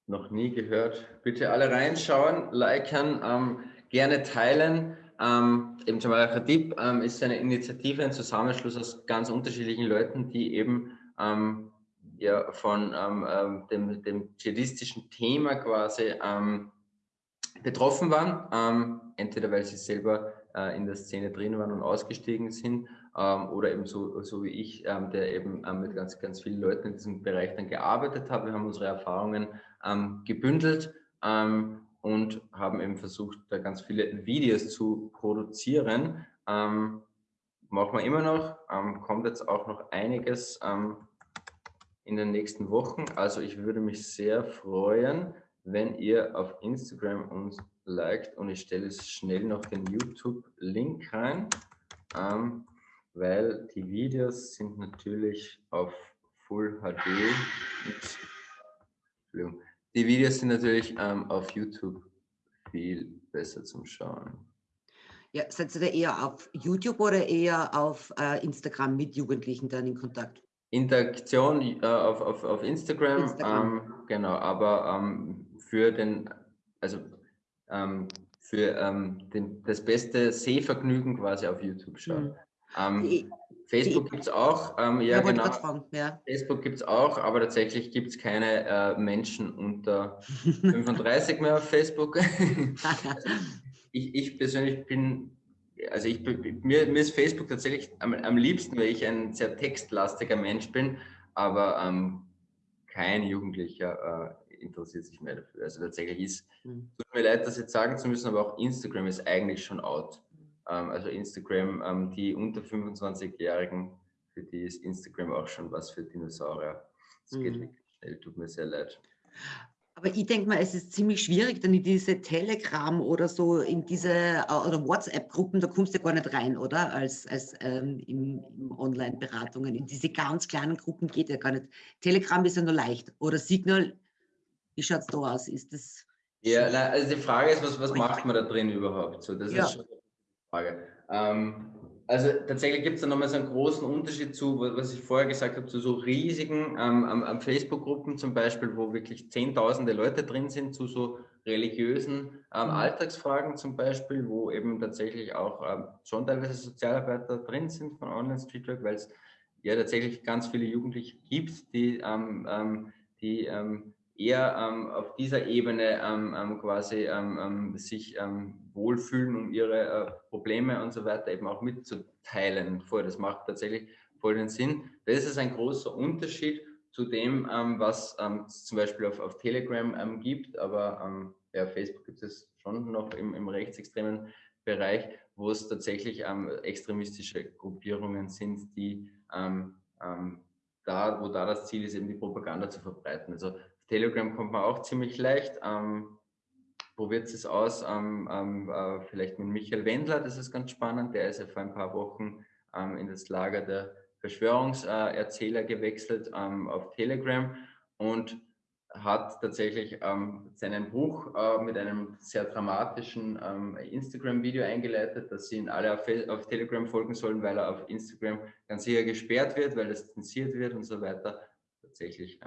noch nie gehört. Bitte alle reinschauen, liken, ähm, gerne teilen. Ähm, eben Jamal Khatib ähm, ist eine Initiative, ein Zusammenschluss aus ganz unterschiedlichen Leuten, die eben ähm, ja, von ähm, ähm, dem, dem dschihadistischen Thema quasi ähm, betroffen waren, entweder weil sie selber äh, in der Szene drin waren und ausgestiegen sind oder eben so, so wie ich, der eben mit ganz, ganz vielen Leuten in diesem Bereich dann gearbeitet hat. Wir haben unsere Erfahrungen gebündelt und haben eben versucht, da ganz viele Videos zu produzieren. Ähm, machen wir immer noch, ähm, kommt jetzt auch noch einiges ähm, in den nächsten Wochen. Also ich würde mich sehr freuen, wenn ihr auf Instagram uns liked und ich stelle schnell noch den YouTube-Link rein, ähm, weil die Videos sind natürlich auf Full HD. Die Videos sind natürlich ähm, auf YouTube viel besser zum Schauen. Ja, seid ihr da eher auf YouTube oder eher auf äh, Instagram mit Jugendlichen dann in Kontakt? Interaktion äh, auf, auf, auf Instagram, Instagram. Ähm, genau, aber ähm, für den, also ähm, für ähm, den, das beste Sehvergnügen quasi auf YouTube schauen. Mhm. Die, Facebook gibt es auch, ähm, ja, ja genau. Fragen, ja. Facebook gibt es auch, aber tatsächlich gibt es keine äh, Menschen unter 35 mehr auf Facebook. ich, ich persönlich bin, also ich, mir, mir ist Facebook tatsächlich am, am liebsten, weil ich ein sehr textlastiger Mensch bin, aber ähm, kein Jugendlicher äh, interessiert sich mehr dafür. Also tatsächlich ist, mhm. tut mir leid, das jetzt sagen zu müssen, aber auch Instagram ist eigentlich schon out. Ähm, also Instagram, ähm, die unter 25-Jährigen, für die ist Instagram auch schon was für Dinosaurier. Das mhm. geht wirklich schnell, tut mir sehr leid. Aber ich denke mal, es ist ziemlich schwierig, dann in diese Telegram oder so, in diese äh, oder WhatsApp-Gruppen, da kommst du gar nicht rein, oder? Als, als ähm, in, in Online-Beratungen. In diese ganz kleinen Gruppen geht ja gar nicht. Telegram ist ja nur leicht. Oder Signal, wie schaut es da aus? Ist das. Ja, na, also die Frage ist, was, was macht man da drin überhaupt? So, das ja. ist schon Frage. Ähm, also tatsächlich gibt es da nochmal so einen großen Unterschied zu, was ich vorher gesagt habe, zu so riesigen ähm, am, Facebook-Gruppen zum Beispiel, wo wirklich zehntausende Leute drin sind, zu so religiösen ähm, mhm. Alltagsfragen zum Beispiel, wo eben tatsächlich auch ähm, schon teilweise Sozialarbeiter drin sind von Online Street Work, weil es ja tatsächlich ganz viele Jugendliche gibt, die, ähm, ähm, die ähm, eher ähm, auf dieser Ebene ähm, ähm quasi ähm, ähm, sich wohlfühlen, um ihre äh, Probleme und so weiter eben auch mitzuteilen. Voll, das macht tatsächlich voll den Sinn. Das ist ein großer Unterschied zu dem, was zum Beispiel auf, auf Telegram gibt, aber ja, Facebook gibt es schon noch im, im rechtsextremen Bereich, wo es tatsächlich extremistische Gruppierungen sind, die da, wo da das Ziel ist, eben die Propaganda zu verbreiten. Also Telegram kommt man auch ziemlich leicht. Ähm, probiert es aus, ähm, ähm, äh, vielleicht mit Michael Wendler, das ist ganz spannend. Der ist ja vor ein paar Wochen ähm, in das Lager der Verschwörungserzähler gewechselt ähm, auf Telegram und hat tatsächlich ähm, seinen Buch äh, mit einem sehr dramatischen Instagram-Video eingeleitet, dass sie ihn alle auf, auf, Telegram folgen sollen, weil er auf Instagram ganz sicher gesperrt wird, weil es zensiert wird und so weiter. Tatsächlich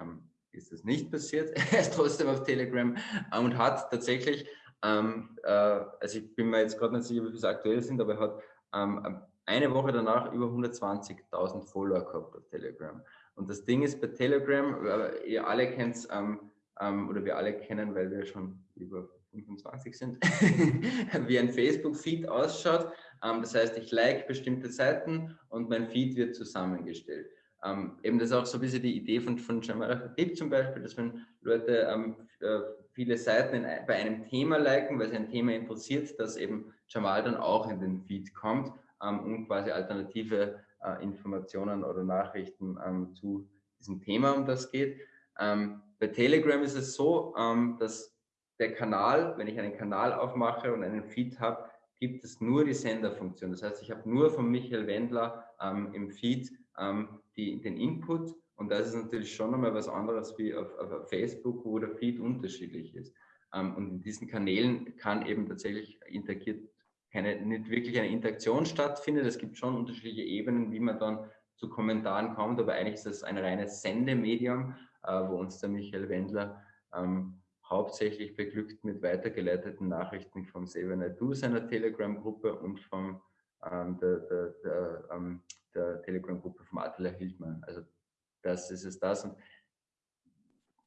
ist das nicht passiert. er ist trotzdem auf Telegram ähm, und hat tatsächlich, ähm, äh, also ich bin mir jetzt gerade nicht sicher, wie viele aktuell sind, aber er hat ähm, eine Woche danach über 120.000 Follower gehabt auf Telegram. Und das Ding ist bei Telegram, äh, ihr alle kennt es, ähm, ähm, oder wir alle kennen, weil wir schon über 25 sind, wie ein Facebook-Feed ausschaut. Ähm, das heißt, ich like bestimmte Seiten und mein Feed wird zusammengestellt. Ähm, eben das ist auch so ein bisschen die Idee von, von Jamal Khatib zum Beispiel, dass wenn Leute ähm, äh, viele Seiten in, bei einem Thema liken, weil sie ein Thema interessiert, dass eben Jamal dann auch in den Feed kommt ähm, und quasi alternative äh, Informationen oder Nachrichten ähm, zu diesem Thema, um das geht. Ähm, bei Telegram ist es so, ähm, dass der Kanal, wenn ich einen Kanal aufmache und einen Feed habe, gibt es nur die Senderfunktion. Das heißt, ich habe nur von Michael Wendler im Feed ähm, die, den Input Und das ist natürlich schon einmal was anderes wie auf, auf Facebook, wo der Feed unterschiedlich ist. Ähm, und in diesen Kanälen kann eben tatsächlich interagiert keine, nicht wirklich eine Interaktion stattfindet. Es gibt schon unterschiedliche Ebenen, wie man dann zu Kommentaren kommt, aber eigentlich ist das ein reines Sendemedium, äh, wo uns der Michael Wendler ähm, hauptsächlich beglückt mit weitergeleiteten Nachrichten vom Seven seiner Telegram-Gruppe und vom ähm, der, der, der, ähm, der Telegram-Gruppe vom Attila Hildmann. Also das ist es das. Und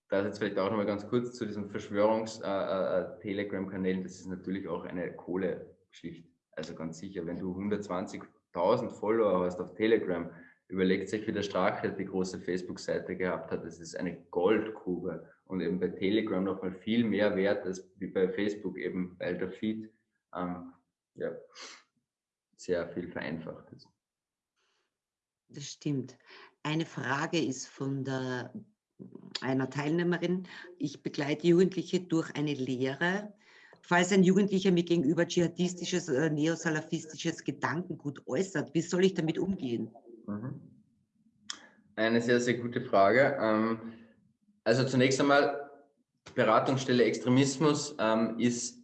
das jetzt vielleicht auch noch mal ganz kurz zu diesen Verschwörungs-Telegram-Kanälen. Äh, äh, das ist natürlich auch eine Kohlegeschichte. Also ganz sicher, wenn du 120.000 Follower hast auf Telegram, überlegt sich, wie der Strache die große Facebook-Seite gehabt hat. Das ist eine Goldgrube und eben bei Telegram noch mal viel mehr wert als wie bei Facebook eben, weil der Feed ähm, ja, sehr viel vereinfacht ist. Das stimmt. Eine Frage ist von der, einer Teilnehmerin. Ich begleite Jugendliche durch eine Lehre. Falls ein Jugendlicher mir gegenüber dschihadistisches oder neosalafistisches Gedankengut äußert, wie soll ich damit umgehen? Mhm. Eine sehr, sehr gute Frage. Ähm, also zunächst einmal, Beratungsstelle Extremismus ähm, ist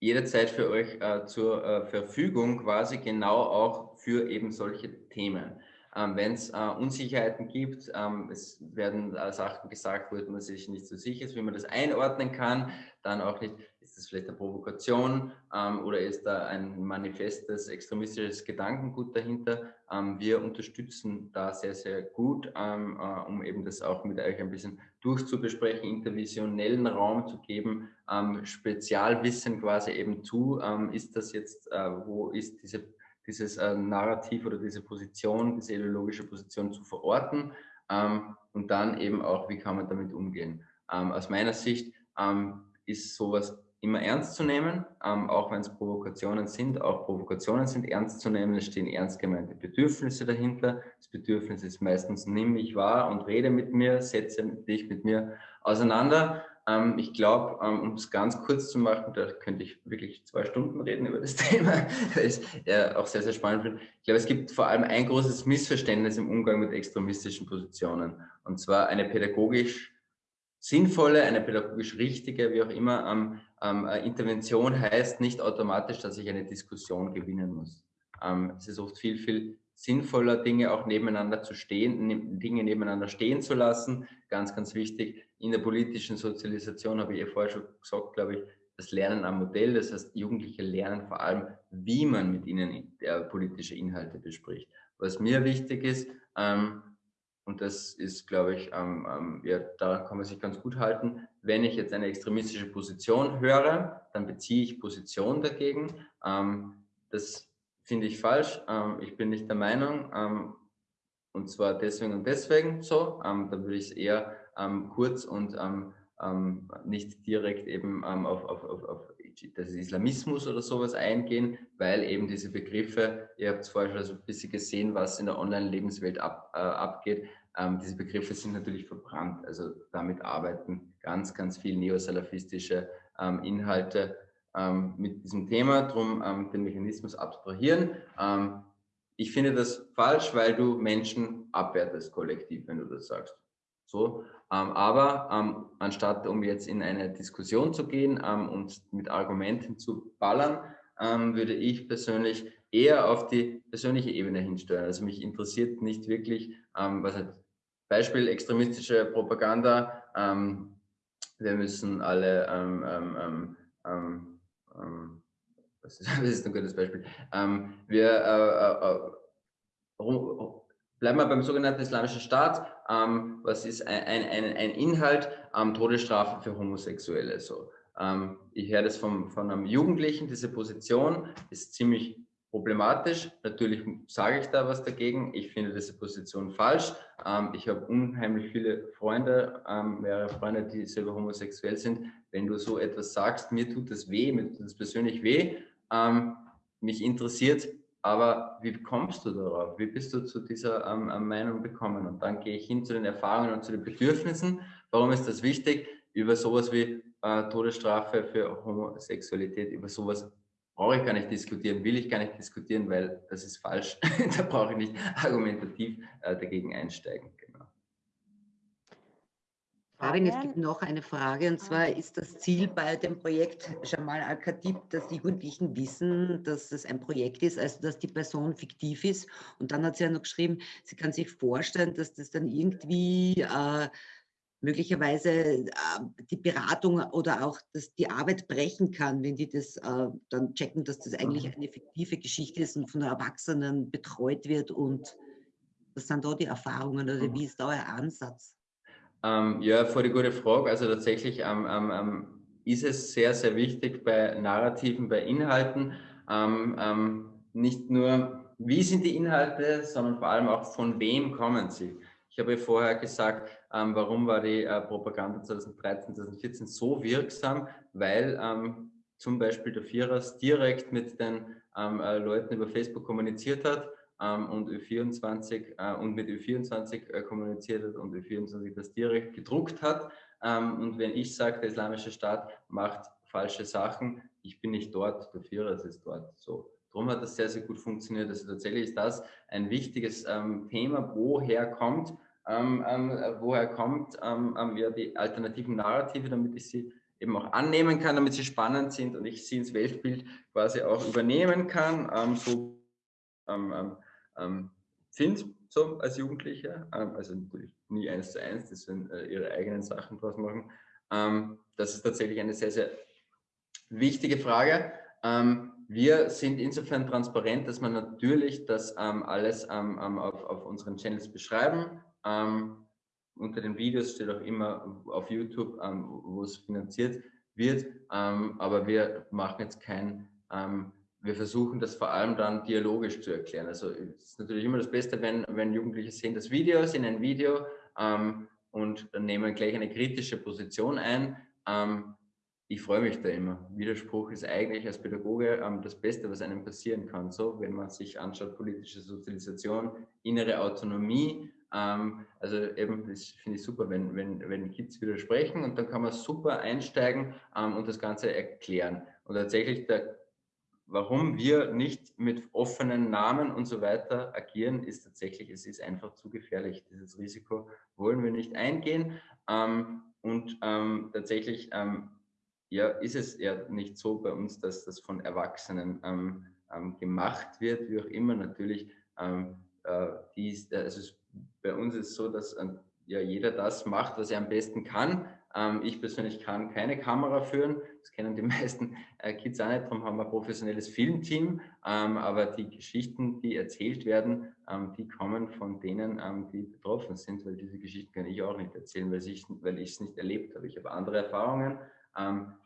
jederzeit für euch äh, zur äh, Verfügung, quasi genau auch für eben solche Themen. Ähm, Wenn es äh, Unsicherheiten gibt, ähm, es werden äh, Sachen gesagt, wo man sich nicht so sicher ist, wie man das einordnen kann, dann auch nicht, ist das vielleicht eine Provokation ähm, oder ist da ein manifestes extremistisches Gedankengut dahinter? Ähm, wir unterstützen da sehr, sehr gut, ähm, äh, um eben das auch mit euch ein bisschen durchzubesprechen, intervisionellen Raum zu geben, ähm, Spezialwissen quasi eben zu, ist das jetzt, äh, wo ist diese dieses äh, Narrativ oder diese Position, diese ideologische Position zu verorten ähm, und dann eben auch, wie kann man damit umgehen. Ähm, aus meiner Sicht ähm, ist sowas immer ernst zu nehmen, ähm, auch wenn es Provokationen sind. Auch Provokationen sind ernst zu nehmen. Es stehen ernst gemeinte Bedürfnisse dahinter. Das Bedürfnis ist meistens, nimm mich wahr und rede mit mir, setze dich mit mir auseinander. Ähm, ich glaube, ähm, um es ganz kurz zu machen, da könnte ich wirklich zwei Stunden reden über das Thema, weil ich es auch sehr, sehr spannend finde. Ich glaube, es gibt vor allem ein großes Missverständnis im Umgang mit extremistischen Positionen. Und zwar eine pädagogisch sinnvolle, eine pädagogisch richtige, wie auch immer, ähm, ähm, Intervention heißt nicht automatisch, dass ich eine Diskussion gewinnen muss. Ähm, es ist oft viel, viel sinnvoller, Dinge auch nebeneinander zu stehen, ne, Dinge nebeneinander stehen zu lassen. Ganz, ganz wichtig. In der politischen Sozialisation habe ich ja vorher schon gesagt, glaube ich, das Lernen am Modell. Das heißt, Jugendliche lernen vor allem, wie man mit ihnen äh, politische Inhalte bespricht. Was mir wichtig ist, ähm, und das ist, glaube ich, ähm, ähm, ja, daran kann man sich ganz gut halten, wenn ich jetzt eine extremistische Position höre, dann beziehe ich Position dagegen. Ähm, das finde ich falsch. Ähm, ich bin nicht der Meinung. Ähm, und zwar deswegen und deswegen so. Ähm, da würde ich es eher kurz und nicht direkt eben auf, auf, auf, auf das Islamismus oder sowas eingehen, weil eben diese Begriffe, ihr habt es vorher schon so ein bisschen gesehen, was in der Online-Lebenswelt ab, äh, abgeht, ähm, diese Begriffe sind natürlich verbrannt. Also damit arbeiten ganz, ganz viel neosalafistische ähm, Inhalte ähm, mit diesem Thema, darum ähm, den Mechanismus abstrahieren. Ähm, ich finde das falsch, weil du Menschen abwertest kollektiv, wenn du das sagst. So, ähm, aber ähm, anstatt um jetzt in eine Diskussion zu gehen ähm, und mit Argumenten zu ballern, ähm, würde ich persönlich eher auf die persönliche Ebene hinsteuern. Also mich interessiert nicht wirklich, ähm, was halt Beispiel extremistische Propaganda. wir müssen alle ähm, das, ist, das ist ein gutes Beispiel. Ähm, wir äh, äh, äh bleiben wir beim sogenannten Islamischen Staat. Ähm, was ist ein, ein, ein Inhalt? Ähm, Todesstrafe für Homosexuelle. So. Ähm, ich höre das vom, von einem Jugendlichen, diese Position ist ziemlich problematisch. Natürlich sage ich da was dagegen. Ich finde diese Position falsch. Ähm, ich habe unheimlich viele Freunde, ähm, mehrere Freunde, die selber homosexuell sind. Wenn du so etwas sagst, mir tut das weh, mir tut das persönlich weh. Ähm, mich interessiert, aber wie kommst du darauf? Wie bist du zu dieser ähm, ähm, Meinung gekommen? Und dann gehe ich hin zu den Erfahrungen und zu den Bedürfnissen. Warum ist das wichtig? Über sowas wie äh, Todesstrafe für Homosexualität, über sowas brauche ich gar nicht diskutieren, will ich gar nicht diskutieren, weil das ist falsch. da brauche ich nicht argumentativ äh, dagegen einsteigen. Genau. Fabian, es gibt noch eine Frage und zwar ist das Ziel bei dem Projekt Jamal Al-Khatib, dass die Jugendlichen wissen, dass es ein Projekt ist, also dass die Person fiktiv ist. Und dann hat sie ja noch geschrieben, sie kann sich vorstellen, dass das dann irgendwie äh, möglicherweise äh, die Beratung oder auch dass die Arbeit brechen kann, wenn die das äh, dann checken, dass das eigentlich mhm. eine fiktive Geschichte ist und von Erwachsenen betreut wird. Und was sind da die Erfahrungen oder wie ist da euer Ansatz? Ähm, ja, vor die gute Frage. Also tatsächlich ähm, ähm, ähm, ist es sehr, sehr wichtig bei Narrativen, bei Inhalten, ähm, ähm, nicht nur, wie sind die Inhalte, sondern vor allem auch, von wem kommen sie. Ich habe vorher gesagt, warum war die äh, Propaganda 2013, 2014 so wirksam, weil zum Beispiel der Vierers direkt mit den äh, Leuten über Facebook kommuniziert hat ähm, und Ö24 äh, und mit Ö24 äh, kommuniziert hat und Ö24 das direkt gedruckt hat. Ähm, und wenn ich sage, der Islamische Staat macht falsche Sachen, ich bin nicht dort, der Führer ist dort. So. Darum hat das sehr, sehr gut funktioniert. Also tatsächlich ist das ein wichtiges ähm, Thema, woher kommt, ähm, ähm, woher kommt ähm, ja, die alternativen Narrative, damit ich sie eben auch annehmen kann, damit sie spannend sind und ich sie ins Weltbild quasi auch übernehmen kann. so ähm, sind, so als Jugendliche, ähm, also nie eins zu eins, das sind äh, ihre eigenen Sachen draus machen. Ähm, das ist tatsächlich eine sehr, sehr wichtige Frage. Ähm, wir sind insofern transparent, dass man natürlich das ähm, alles ähm, auf, auf unseren Channels beschreiben. unter den Videos steht auch immer auf YouTube, wo es finanziert wird. aber wir machen jetzt kein wir versuchen das vor allem dann dialogisch zu erklären. Also es ist natürlich immer das Beste, wenn, wenn Jugendliche sehen das Video, sehen ein Video ähm, und nehmen gleich eine kritische Position ein. Ähm, ich freue mich da immer. Widerspruch ist eigentlich als Pädagoge ähm, das Beste, was einem passieren kann. So, wenn man sich anschaut, politische Sozialisation, innere Autonomie. Ähm, also eben, das finde ich super, wenn, wenn, wenn Kids widersprechen und dann kann man super einsteigen ähm, und das Ganze erklären. Und tatsächlich der warum wir nicht mit offenen Namen und so weiter agieren, ist tatsächlich, es ist einfach zu gefährlich. Dieses Risiko wollen wir nicht eingehen. Ähm, und ähm, tatsächlich ähm, ja, ist es ja nicht so bei uns, dass das von Erwachsenen ähm, ähm, gemacht wird, wie auch immer. Natürlich, ähm, äh, dies, also bei uns ist es so, dass ja, jeder das macht, was er am besten kann. Ähm, ich persönlich kann keine Kamera führen. Das kennen die meisten äh, Kids auch nicht. Darum haben wir ein professionelles Filmteam. Ähm, aber die Geschichten, die erzählt werden, ähm, die kommen von denen, die betroffen sind, weil diese Geschichten kann ich auch nicht erzählen, weil ich es nicht erlebt habe. Ich habe andere Erfahrungen.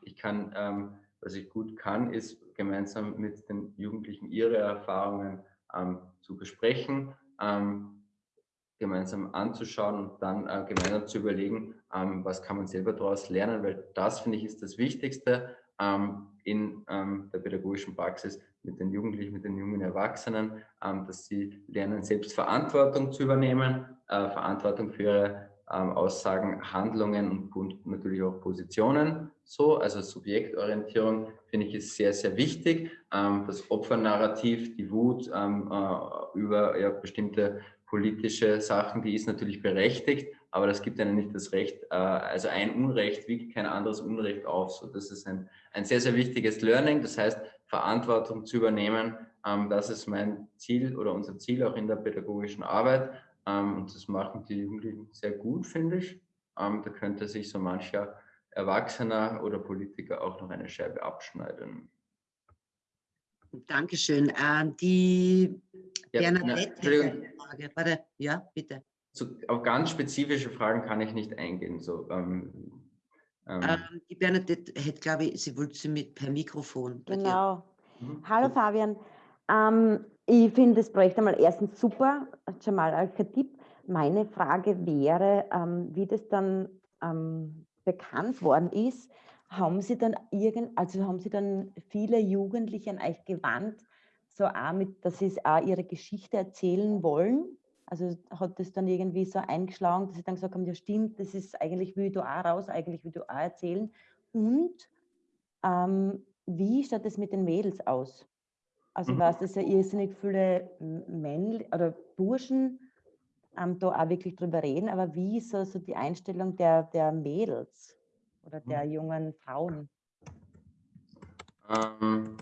Ich kann, was ich gut kann, ist gemeinsam mit den Jugendlichen ihre Erfahrungen zu besprechen gemeinsam anzuschauen und dann äh, gemeinsam zu überlegen, ähm, was kann man selber daraus lernen, weil das, finde ich, ist das Wichtigste ähm, in ähm, der pädagogischen Praxis mit den Jugendlichen, mit den jungen Erwachsenen, ähm, dass sie lernen, selbst Verantwortung zu übernehmen, äh, Verantwortung für ihre ähm, Aussagen, Handlungen und natürlich auch Positionen. So, also Subjektorientierung finde ich ist sehr, sehr wichtig. Ähm, das Opfernarrativ, die Wut äh, über ja, bestimmte politische Sachen, die ist natürlich berechtigt, aber das gibt einem nicht das Recht, äh, also ein Unrecht wiegt kein anderes Unrecht auf. So, das ist ein, ein sehr, sehr wichtiges Learning. Das heißt, Verantwortung zu übernehmen, ähm, das ist mein Ziel oder unser Ziel auch in der pädagogischen Arbeit. Ähm, und das machen die Jugendlichen sehr gut, finde ich. Ähm, da könnte sich so mancher Erwachsener oder Politiker auch noch eine Scheibe abschneiden. Dankeschön. Äh, die ja, Bernadette Frage. Warte, ja, bitte. So, auf ganz spezifische Fragen kann ich nicht eingehen. So, ähm, ähm. Ähm, die Bernadette hätte, glaube ich, sie wollte sie mit per Mikrofon. Genau. Mhm. Hallo Fabian. Ähm, ich finde das Projekt einmal erstens super, Jamal Al-Khatib. Meine Frage wäre, ähm, wie das dann ähm, bekannt worden ist, haben Sie dann irgend, also haben Sie dann viele Jugendliche an euch gewandt, so auch mit, dass sie auch ihre Geschichte erzählen wollen? Also hat das dann irgendwie so eingeschlagen, dass sie dann gesagt haben, ja stimmt, das ist eigentlich, ich da auch raus, eigentlich will ich auch erzählen. Und ähm, wie schaut das mit den Mädels aus? Also mhm. weiß, dass ja irrsinnig viele Männer oder Burschen ähm, da auch wirklich drüber reden, aber wie ist so, so die Einstellung der, der Mädels oder der Mhm. jungen Frauen? Ähm,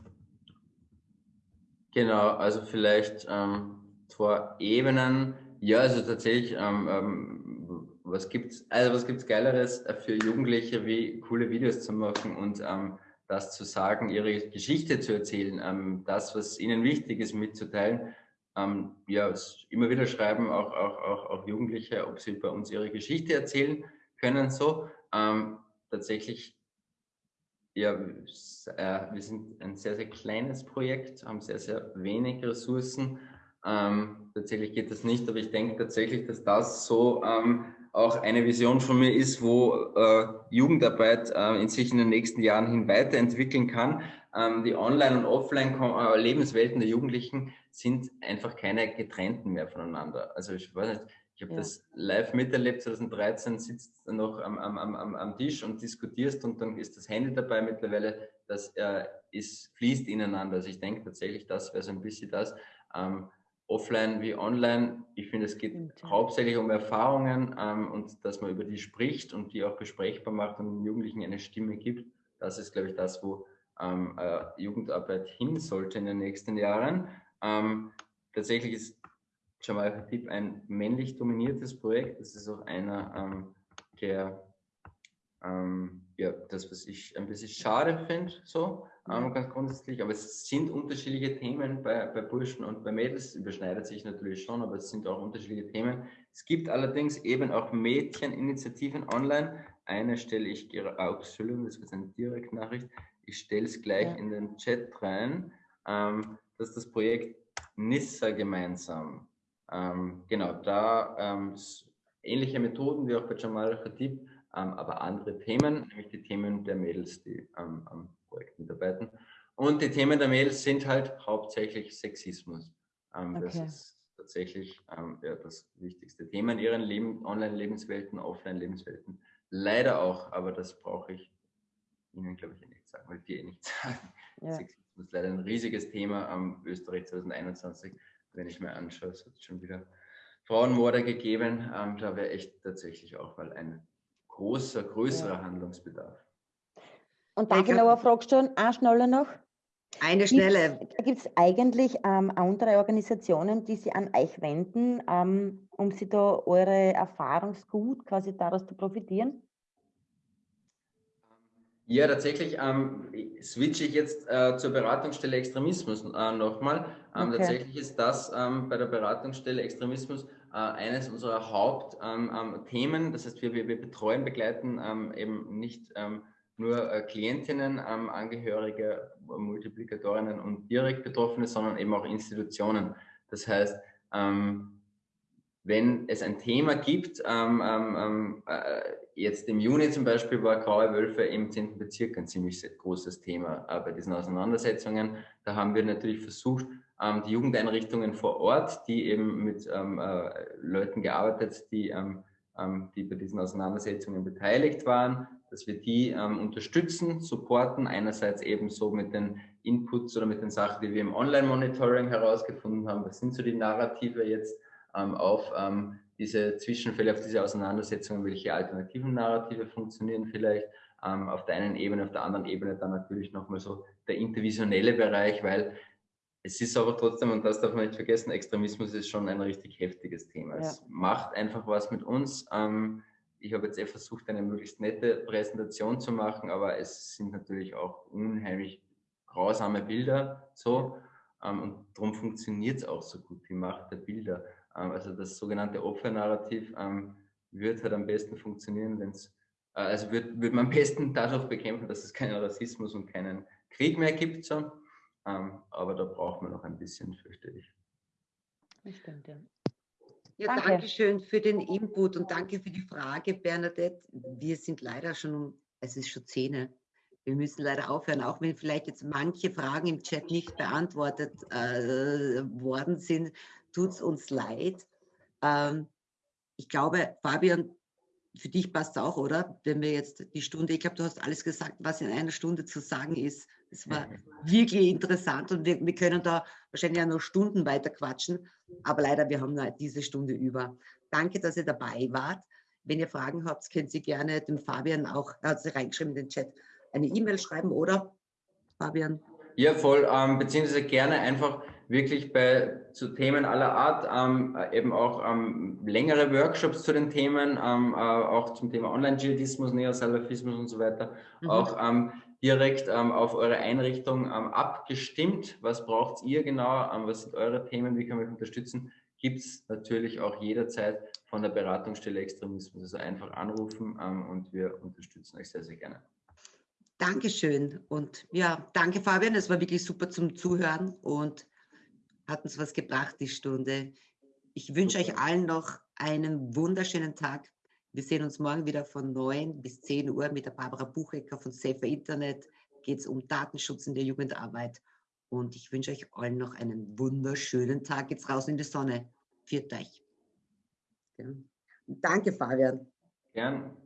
genau, also vielleicht ähm, zwei Ebenen. Ja, also tatsächlich, ähm, ähm, was gibt's, also was gibt's Geileres für Jugendliche, wie coole Videos zu machen und ähm, das zu sagen, ihre Geschichte zu erzählen, ähm, das, was ihnen wichtig ist, mitzuteilen. Ähm, ja, immer wieder schreiben auch, auch, auch, auch Jugendliche, ob sie bei uns ihre Geschichte erzählen können. So ähm, tatsächlich ja, äh, wir sind ein sehr, sehr kleines Projekt, haben sehr, sehr wenig Ressourcen. Ähm, tatsächlich geht das nicht, aber ich denke tatsächlich, dass das so ähm, auch eine Vision von mir ist, wo äh, Jugendarbeit äh, in sich in den nächsten Jahren hin weiterentwickeln kann. Ähm, die Online- und Offline-Lebenswelten der Jugendlichen sind einfach keine getrennten mehr voneinander. Also ich weiß nicht, ich habe Ja. das live miterlebt, 2013 sitzt du noch am, am, am, am Tisch und diskutierst und dann ist das Handy dabei mittlerweile, das äh, ist, fließt ineinander. Also ich denke tatsächlich, das wäre so ein bisschen das. Ähm, offline wie online, ich finde, es geht ja. hauptsächlich um Erfahrungen ähm, und dass man über die spricht und die auch besprechbar macht und den Jugendlichen eine Stimme gibt. Das ist, glaube ich, das, wo ähm, äh, Jugendarbeit hin sollte in den nächsten Jahren. Ähm, tatsächlich ist Jamal Khatib ein männlich dominiertes Projekt. Das ist auch einer ähm, der, ähm, ja, das, was ich ein bisschen schade finde, so ähm, ganz grundsätzlich. Aber es sind unterschiedliche Themen bei, bei Burschen und bei Mädels. Überschneidet sich natürlich schon, aber es sind auch unterschiedliche Themen. Es gibt allerdings eben auch Mädcheninitiativen online. Eine stelle ich Entschuldigung, das ist eine Direktnachricht. Ich stelle es gleich Ja. in den Chat rein. Ähm, das ist das Projekt Nissa gemeinsam. Ähm, genau, da ähm, ähnliche Methoden wie auch bei Jamal Khatib, aber andere Themen, nämlich die Themen der Mädels, die ähm, am Projekt mitarbeiten. Und die Themen der Mädels sind halt hauptsächlich Sexismus. Ähm, Das Okay. ist tatsächlich ähm, ja, das wichtigste Thema in ihren Leben, Online-Lebenswelten, Offline-Lebenswelten. Leider auch, aber das brauche ich Ihnen, glaube ich, eh nicht sagen, weil die eh nicht sagen. Ja. Sexismus ist leider ein riesiges Thema am Österreich 2021. Wenn ich mir anschaue, es hat schon wieder Frauenmorde gegeben. Ähm, da wäre echt tatsächlich auch mal ein großer, größerer Ja. Handlungsbedarf. Und darf ich ich noch eine Frage stellen? Eine schnelle noch. Eine schnelle. Gibt es eigentlich ähm, andere Organisationen, die sich an euch wenden, ähm, um sie da eure Erfahrungsgut quasi daraus zu profitieren? Ja, tatsächlich ähm, switche ich jetzt äh, zur Beratungsstelle Extremismus äh, nochmal. Ähm, Okay. Tatsächlich ist das ähm, bei der Beratungsstelle Extremismus äh, eines unserer Hauptthemen. Ähm, Themen. das heißt, wir, wir, betreuen, begleiten ähm, eben nicht ähm, nur äh, Klientinnen, ähm, Angehörige, Multiplikatorinnen und direkt Betroffene, sondern eben auch Institutionen. Das heißt, ähm, wenn es ein Thema gibt, ähm, ähm, ähm, äh, jetzt im Juni zum Beispiel war Graue Wölfe im 10. Bezirk ein ziemlich großes Thema äh, bei diesen Auseinandersetzungen. Da haben wir natürlich versucht, ähm, die Jugendeinrichtungen vor Ort, die eben mit ähm, äh, Leuten gearbeitet, die, ähm, ähm, die bei diesen Auseinandersetzungen beteiligt waren, dass wir die ähm, unterstützen, supporten, einerseits eben so mit den Inputs oder mit den Sachen, die wir im Online-Monitoring herausgefunden haben. Was sind so die Narrative jetzt? ähm, auf diese Zwischenfälle, auf diese Auseinandersetzungen, welche alternativen Narrative funktionieren vielleicht. Auf der einen Ebene, auf der anderen Ebene dann natürlich nochmal so der intervisionelle Bereich, weil es ist aber trotzdem, und das darf man nicht vergessen, Extremismus ist schon ein richtig heftiges Thema. Ja. Es macht einfach was mit uns. Ähm, ich habe jetzt eh versucht, eine möglichst nette Präsentation zu machen, aber es sind natürlich auch unheimlich grausame Bilder so. Ähm, und darum funktioniert es auch so gut, die Macht der Bilder. Ähm, also das sogenannte Opfernarrativ wird halt am besten funktionieren, wenn es, äh, also wird, wird man am besten dadurch bekämpfen, dass es keinen Rassismus und keinen Krieg mehr gibt. So. Ähm, aber da braucht man noch ein bisschen, fürchte ich. Das stimmt, ja. Ja, Danke. danke schön für den Input und danke für die Frage, Bernadette. Wir sind leider schon um, es ist schon Zähne. Wir müssen leider aufhören, auch wenn vielleicht jetzt manche Fragen im Chat nicht beantwortet äh, worden sind, tut es uns leid. Ähm, ich glaube, Fabian, für dich passt es auch, oder? Wenn wir jetzt die Stunde, ich glaube, du hast alles gesagt, was in einer Stunde zu sagen ist. Es war wirklich interessant und wir, wir können da wahrscheinlich auch noch Stunden weiter quatschen, aber leider, wir haben nur diese Stunde über. Danke, dass ihr dabei wart. Wenn ihr Fragen habt, könnt ihr gerne dem Fabian auch, er hat sie reingeschrieben in den Chat, eine E-Mail schreiben, oder Fabian? Ja, voll, ähm, beziehungsweise gerne einfach wirklich bei zu Themen aller Art, ähm, eben auch ähm, längere Workshops zu den Themen, ähm, äh, auch zum Thema Online-Dschihadismus, Neosalafismus und so weiter, mhm. auch ähm, direkt ähm, auf eure Einrichtung ähm, abgestimmt. Was braucht ihr genau? Ähm, was sind eure Themen? Wie können wir euch unterstützen? Gibt es natürlich auch jederzeit von der Beratungsstelle Extremismus. Also einfach anrufen ähm, und wir unterstützen euch sehr, sehr gerne. Dankeschön. Und ja, danke Fabian. Es war wirklich super zum Zuhören und hat uns was gebracht, die Stunde. Ich wünsche euch allen noch einen wunderschönen Tag. Wir sehen uns morgen wieder von 9 bis 10 Uhr mit der Barbara Buchecker von Safer Internet. Geht es um Datenschutz in der Jugendarbeit. Und ich wünsche euch allen noch einen wunderschönen Tag. Jetzt raus in die Sonne. Viert euch. Ja. Danke, Fabian. Gern.